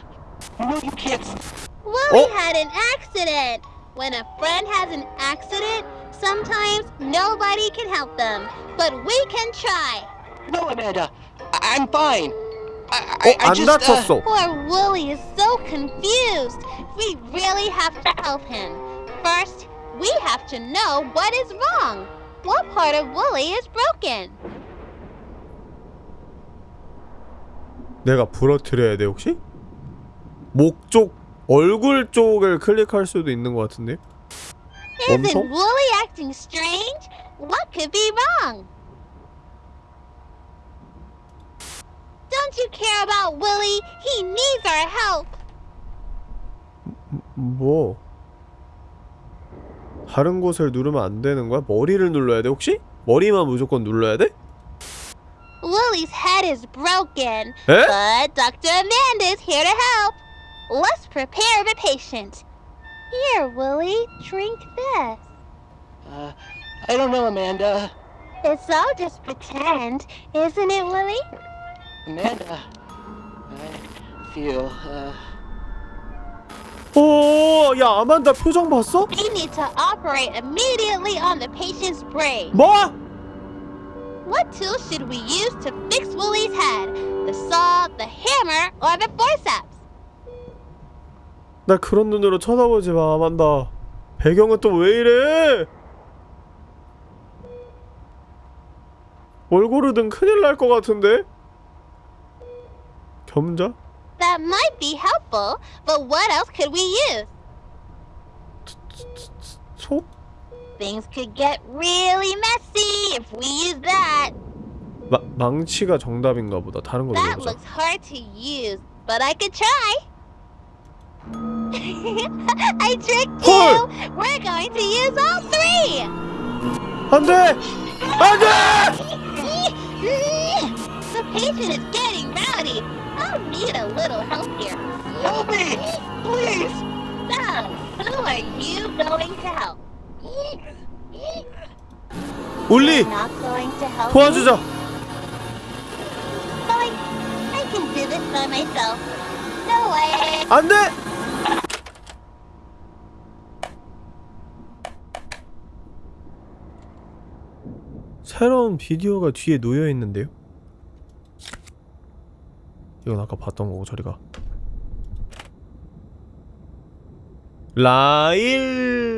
you know you can't. s- Willie Oh. had an accident. When a friend has an accident, sometimes nobody can help them, but we can try. No, Amanda, I- I'm fine. I, 어? I, I 안 just. Uh, 다쳤어 Poor Willie is so confused. We really have to help him. First, we have to know what is wrong. What part of Willie is broken? 내가 부러뜨려야 돼 혹시? 목 쪽, 얼굴 쪽을 클릭할 수도 있는 것 같은데? Isn't 엄청? Willie acting strange? What could be wrong? Don't you care about Willie? He needs our help. 뭐? 다른 곳을 누르면 안 되는 거야? 머리를 눌러야 돼 혹시? 머리만 무조건 눌러야 돼? Willie's head is broken, 에? but Dr. Amanda is here to help. Let's prepare the patient. Here, Willie, drink this. Uh, I don't know, Amanda. It's all just pretend, isn't it, Willie? Amanda, I feel. Uh, 오, 야 아만다 표정 봤어? We need to operate immediately on the patient's brain. 뭐? What tool should we use to fix Willie's head? The saw, the hammer, or the forceps? 나 그런 눈으로 쳐다보지 마 아만다 배경은 또 왜 이래? 얼굴이든 큰일 날 것 같은데? 겸자? That might be helpful, but what else could we use? 속? Things could get really messy if we use that. 마, 망치가 정답인가 보다 다른 거 That 눌러보자 looks hard to use, but I could try. I tricked you! 헐! We're going to use all three! 안돼! 안돼! the patient is getting rowdy. I'll need a little help here. help me, please. So, who are you going to help? 울리! Not going to help 도와주자! me? Fine. I can do this by myself. No way. 안돼! 새로운 비디오가 뒤에 놓여 있는데요? 이건 아까 봤던 거고 저리가 라일리가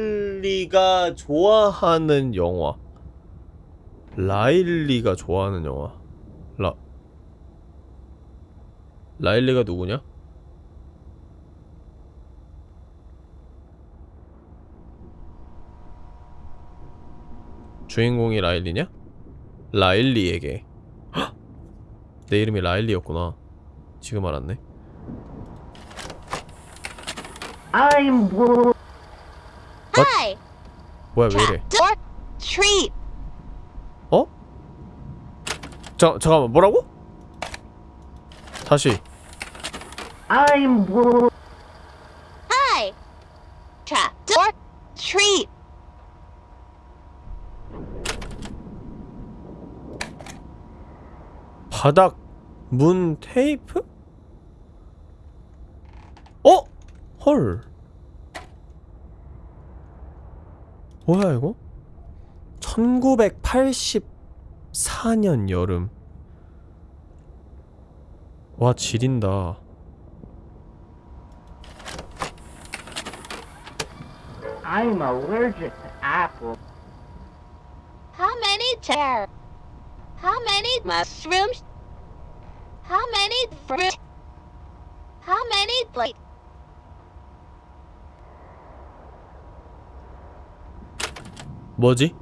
좋아하는 영화 라일리가 좋아하는 영화 라 라일리가 누구냐? 주인공이 라일리냐? 라일리에게 헉! 내 이름이 라일리였구나 지금 알았네 I'm Will. Hi. 뭐야 왜 이래 treat. 어? 자, 잠깐만 뭐라고? 다시 I'm. Hi. Trap. Door treat. 바닥 문 테이프? 어? 헐 뭐야 이거? 1984년 여름 와 지린다 I'm allergic to apples. How many chairs? How many mushrooms? How many fruit? How many plate? 뭐지?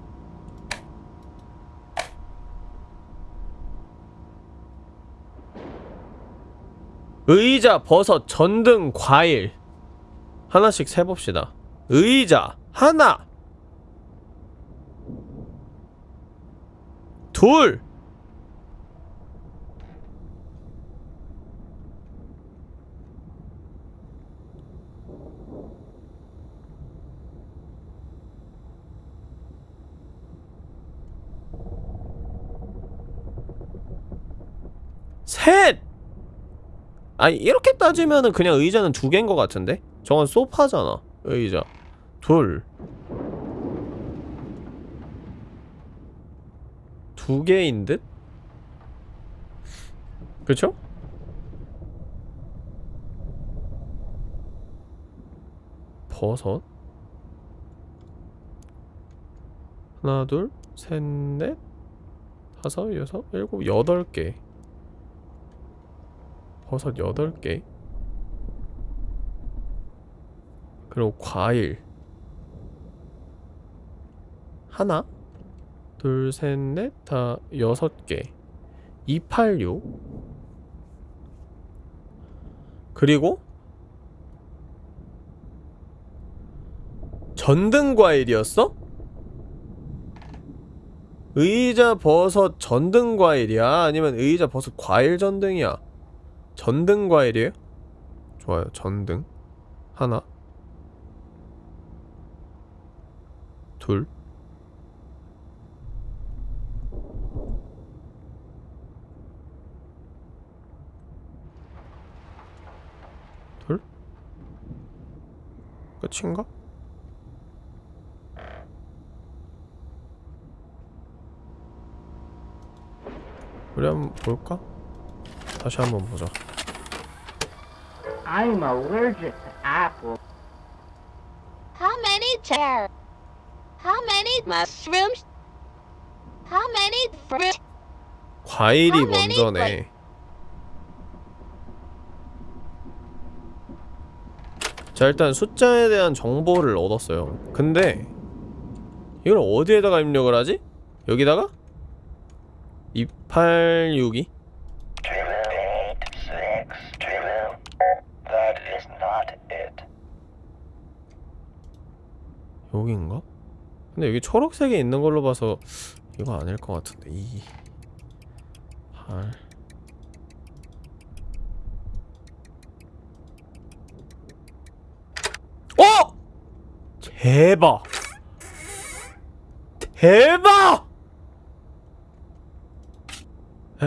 의자, 버섯, 전등, 과일 하나씩 세봅시다 의자 하나 둘 셋! 아니 이렇게 따지면은 그냥 의자는 두 개인 것 같은데? 저건 소파잖아 의자 둘 두 개인 듯? 그쵸? 버섯 하나 둘 셋 넷 다섯 여섯 일곱 여덟 개 버섯 8개 그리고 과일 하나 둘 셋 넷다 6개 286 그리고 전등 과일이었어? 의자 버섯 전등 과일이야? 아니면 의자 버섯 과일 전등이야? 전등 과일이에요? 좋아요. 전등 하나 둘 둘? 끝인가? 우리 한번 볼까? 다시 한번 보자. I'm allergic to apples. How many chairs? How many mushrooms? How many fruit? 과일이 먼저네. 자 일단 숫자에 대한 정보를 얻었어요. 근데 이걸 어디에다가 입력을 하지? 여기다가? 2862? Two, eight, six, two. That is not it. 여기인가? 근데 여기 초록색에 있는 걸로 봐서 이거 아닐 것 같은데 2 8 어! 대박 대박 에?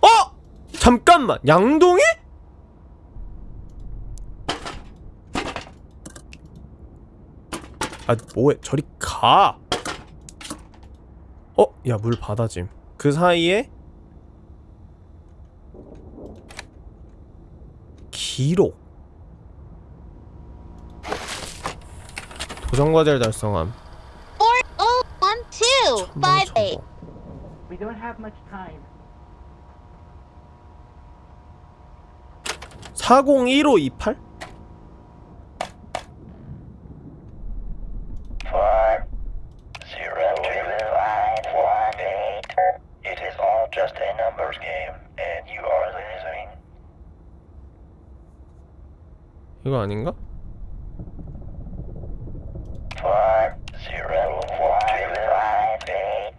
어! 잠깐만 양동이? 아 뭐해 저리 가 어? 야 물 받아짐 그 사이에 기록 도전과제를 달성함 4012 천방 58. 정보 We don't have much time. 401528? Four, zero, two, five, one, eight. It is all just a numbers game, and you are losing. 이거 아닌가? Four, zero, one, two, five, eight.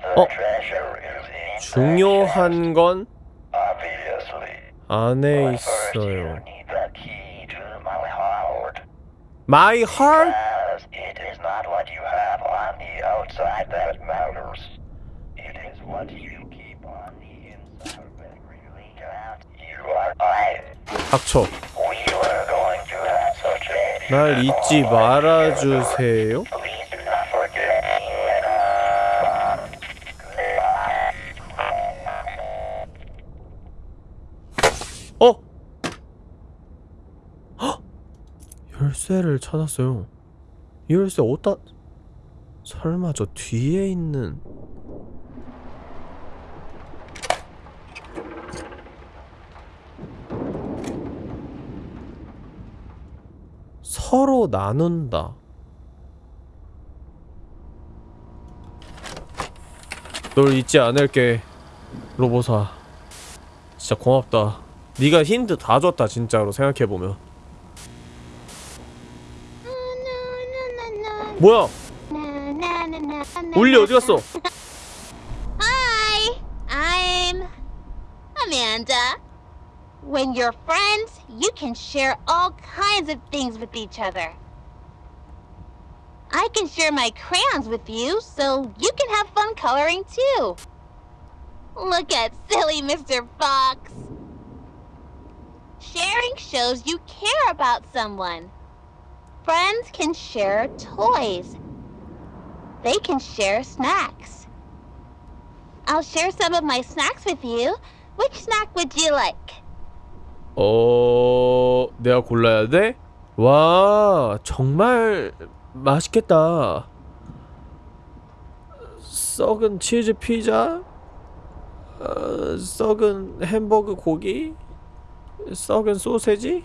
The 어? treasure is in 중요한 건 obviously. 안에 있어요 my heart. My heart? Because it is not what you have on the outside that matters. It is what you keep on the inside that really counts. You are I. 닥쳐 날 잊지 말아주세요. 어? 열쇠를 찾았어요. 이 열쇠 어디다 설마 저 뒤에 있는 서로 나눈다. 널 잊지 않을게, 로보사. 진짜 고맙다. 네가 힌트 다 줬다 진짜로 생각해 보면. 뭐야? 울리 어디 갔어? Can share all kinds of things with each other. I can share my crayons with you, so you can have fun coloring too. Look at silly Mr. Fox. Sharing shows you care about someone. Friends can share toys. They can share snacks. I'll share some of my snacks with you. Which snack would you like? 어... 내가 골라야 돼? 와, 정말 맛있겠다. 썩은 치즈 피자? 어, 썩은 햄버거 고기? 썩은 소세지?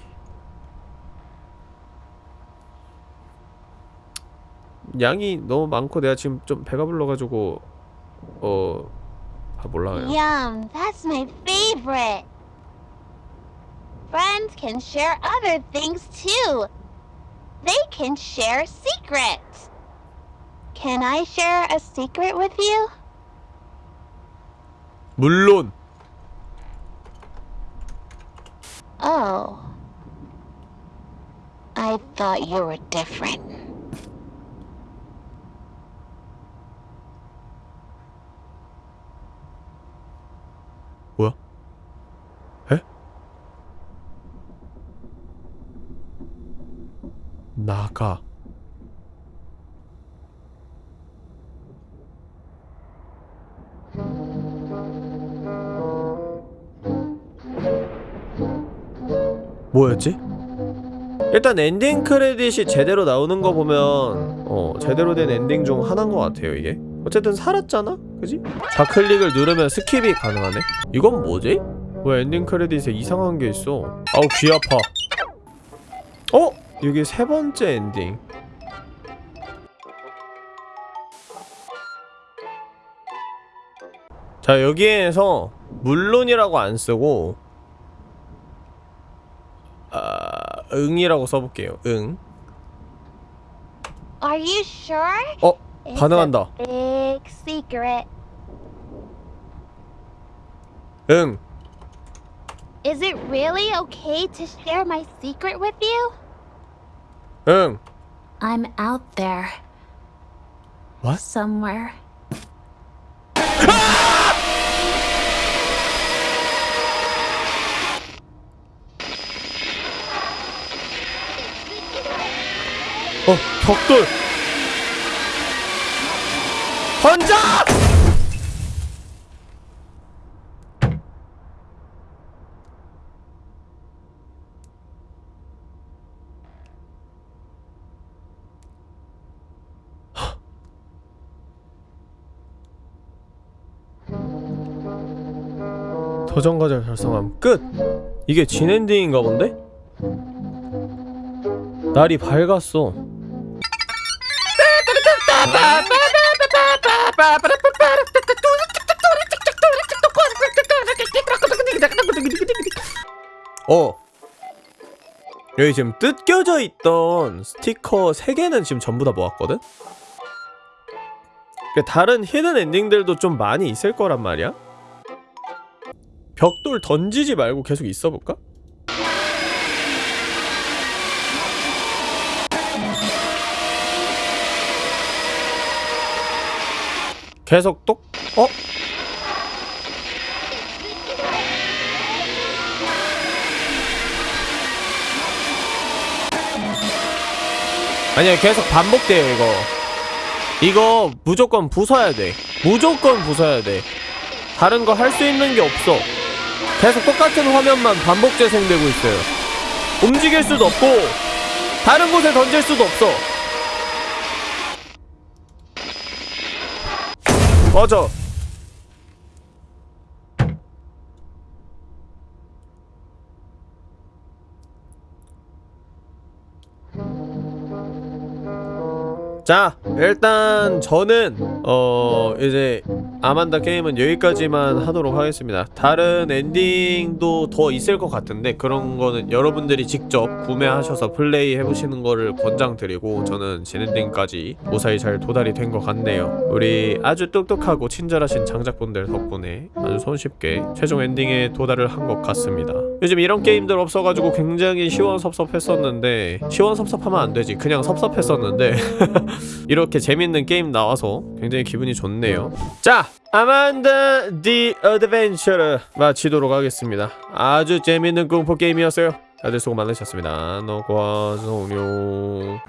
양이 너무 많고 내가 지금 좀 배가 불러가지고 어... 아 몰라요. Yum, that's my favorite. Friends can share other things too. They can share secrets. Can I share a secret with you? 물론 Oh. I thought you were different. 나가. 뭐였지? 일단 엔딩 크레딧이 제대로 나오는 거 보면 어 제대로 된 엔딩 중 하나인 것 같아요 이게 어쨌든 살았잖아? 그지? 좌클릭을 누르면 skip이 가능하네? 이건 뭐지? 왜 엔딩 크레딧에 이상한 게 있어 아우 귀 아파 어? 여기 세 번째 엔딩 자 여기에서 물론이라고 안 쓰고 아, 응이라고 써볼게요 응 Are you sure? 어? It's 반응한다 a big secret. 응 Is it really okay to share my secret with you? 응. I'm out there. What? Somewhere. 어, 벽돌! 던져! 과제 달성함 끝! 이게 진엔딩인가 본데? 날이 밝았어 어 여기 지금 뜯겨져 있던 스티커 3개는 지금 전부 다 모았거든? 그러니까 다른 히든 엔딩들도 좀 많이 있을 거란 말이야 벽돌 던지지 말고 계속 있어볼까? 계속 똑? 어? 아니야 계속 반복돼요 이거 이거 무조건 부숴야 돼 무조건 부숴야 돼 다른 거 할 수 있는 게 없어 계속 똑같은 화면만 반복 재생되고 있어요. 움직일 수도 없고 다른 곳에 던질 수도 없어. 맞아 자 일단 저는 어 이제 아만다 게임은 여기까지만 하도록 하겠습니다. 다른 엔딩도 더 있을 것 같은데 그런 거는 여러분들이 직접 구매하셔서 플레이 해보시는 거를 권장드리고 저는 진엔딩까지 무사히 잘 도달이 된 것 같네요. 우리 아주 똑똑하고 친절하신 장작분들 덕분에 아주 손쉽게 최종 엔딩에 도달을 한 것 같습니다. 요즘 이런 게임들 없어가지고 굉장히 시원섭섭했었는데 시원섭섭하면 안 되지. 그냥 섭섭했었는데 이렇게 재밌는 게임 나와서 굉장히 기분이 좋네요. 자 아만다 the Adventurer를 마치도록 하겠습니다. 아주 재밌는 공포 게임이었어요. 다들 수고 많으셨습니다. 녹화 종료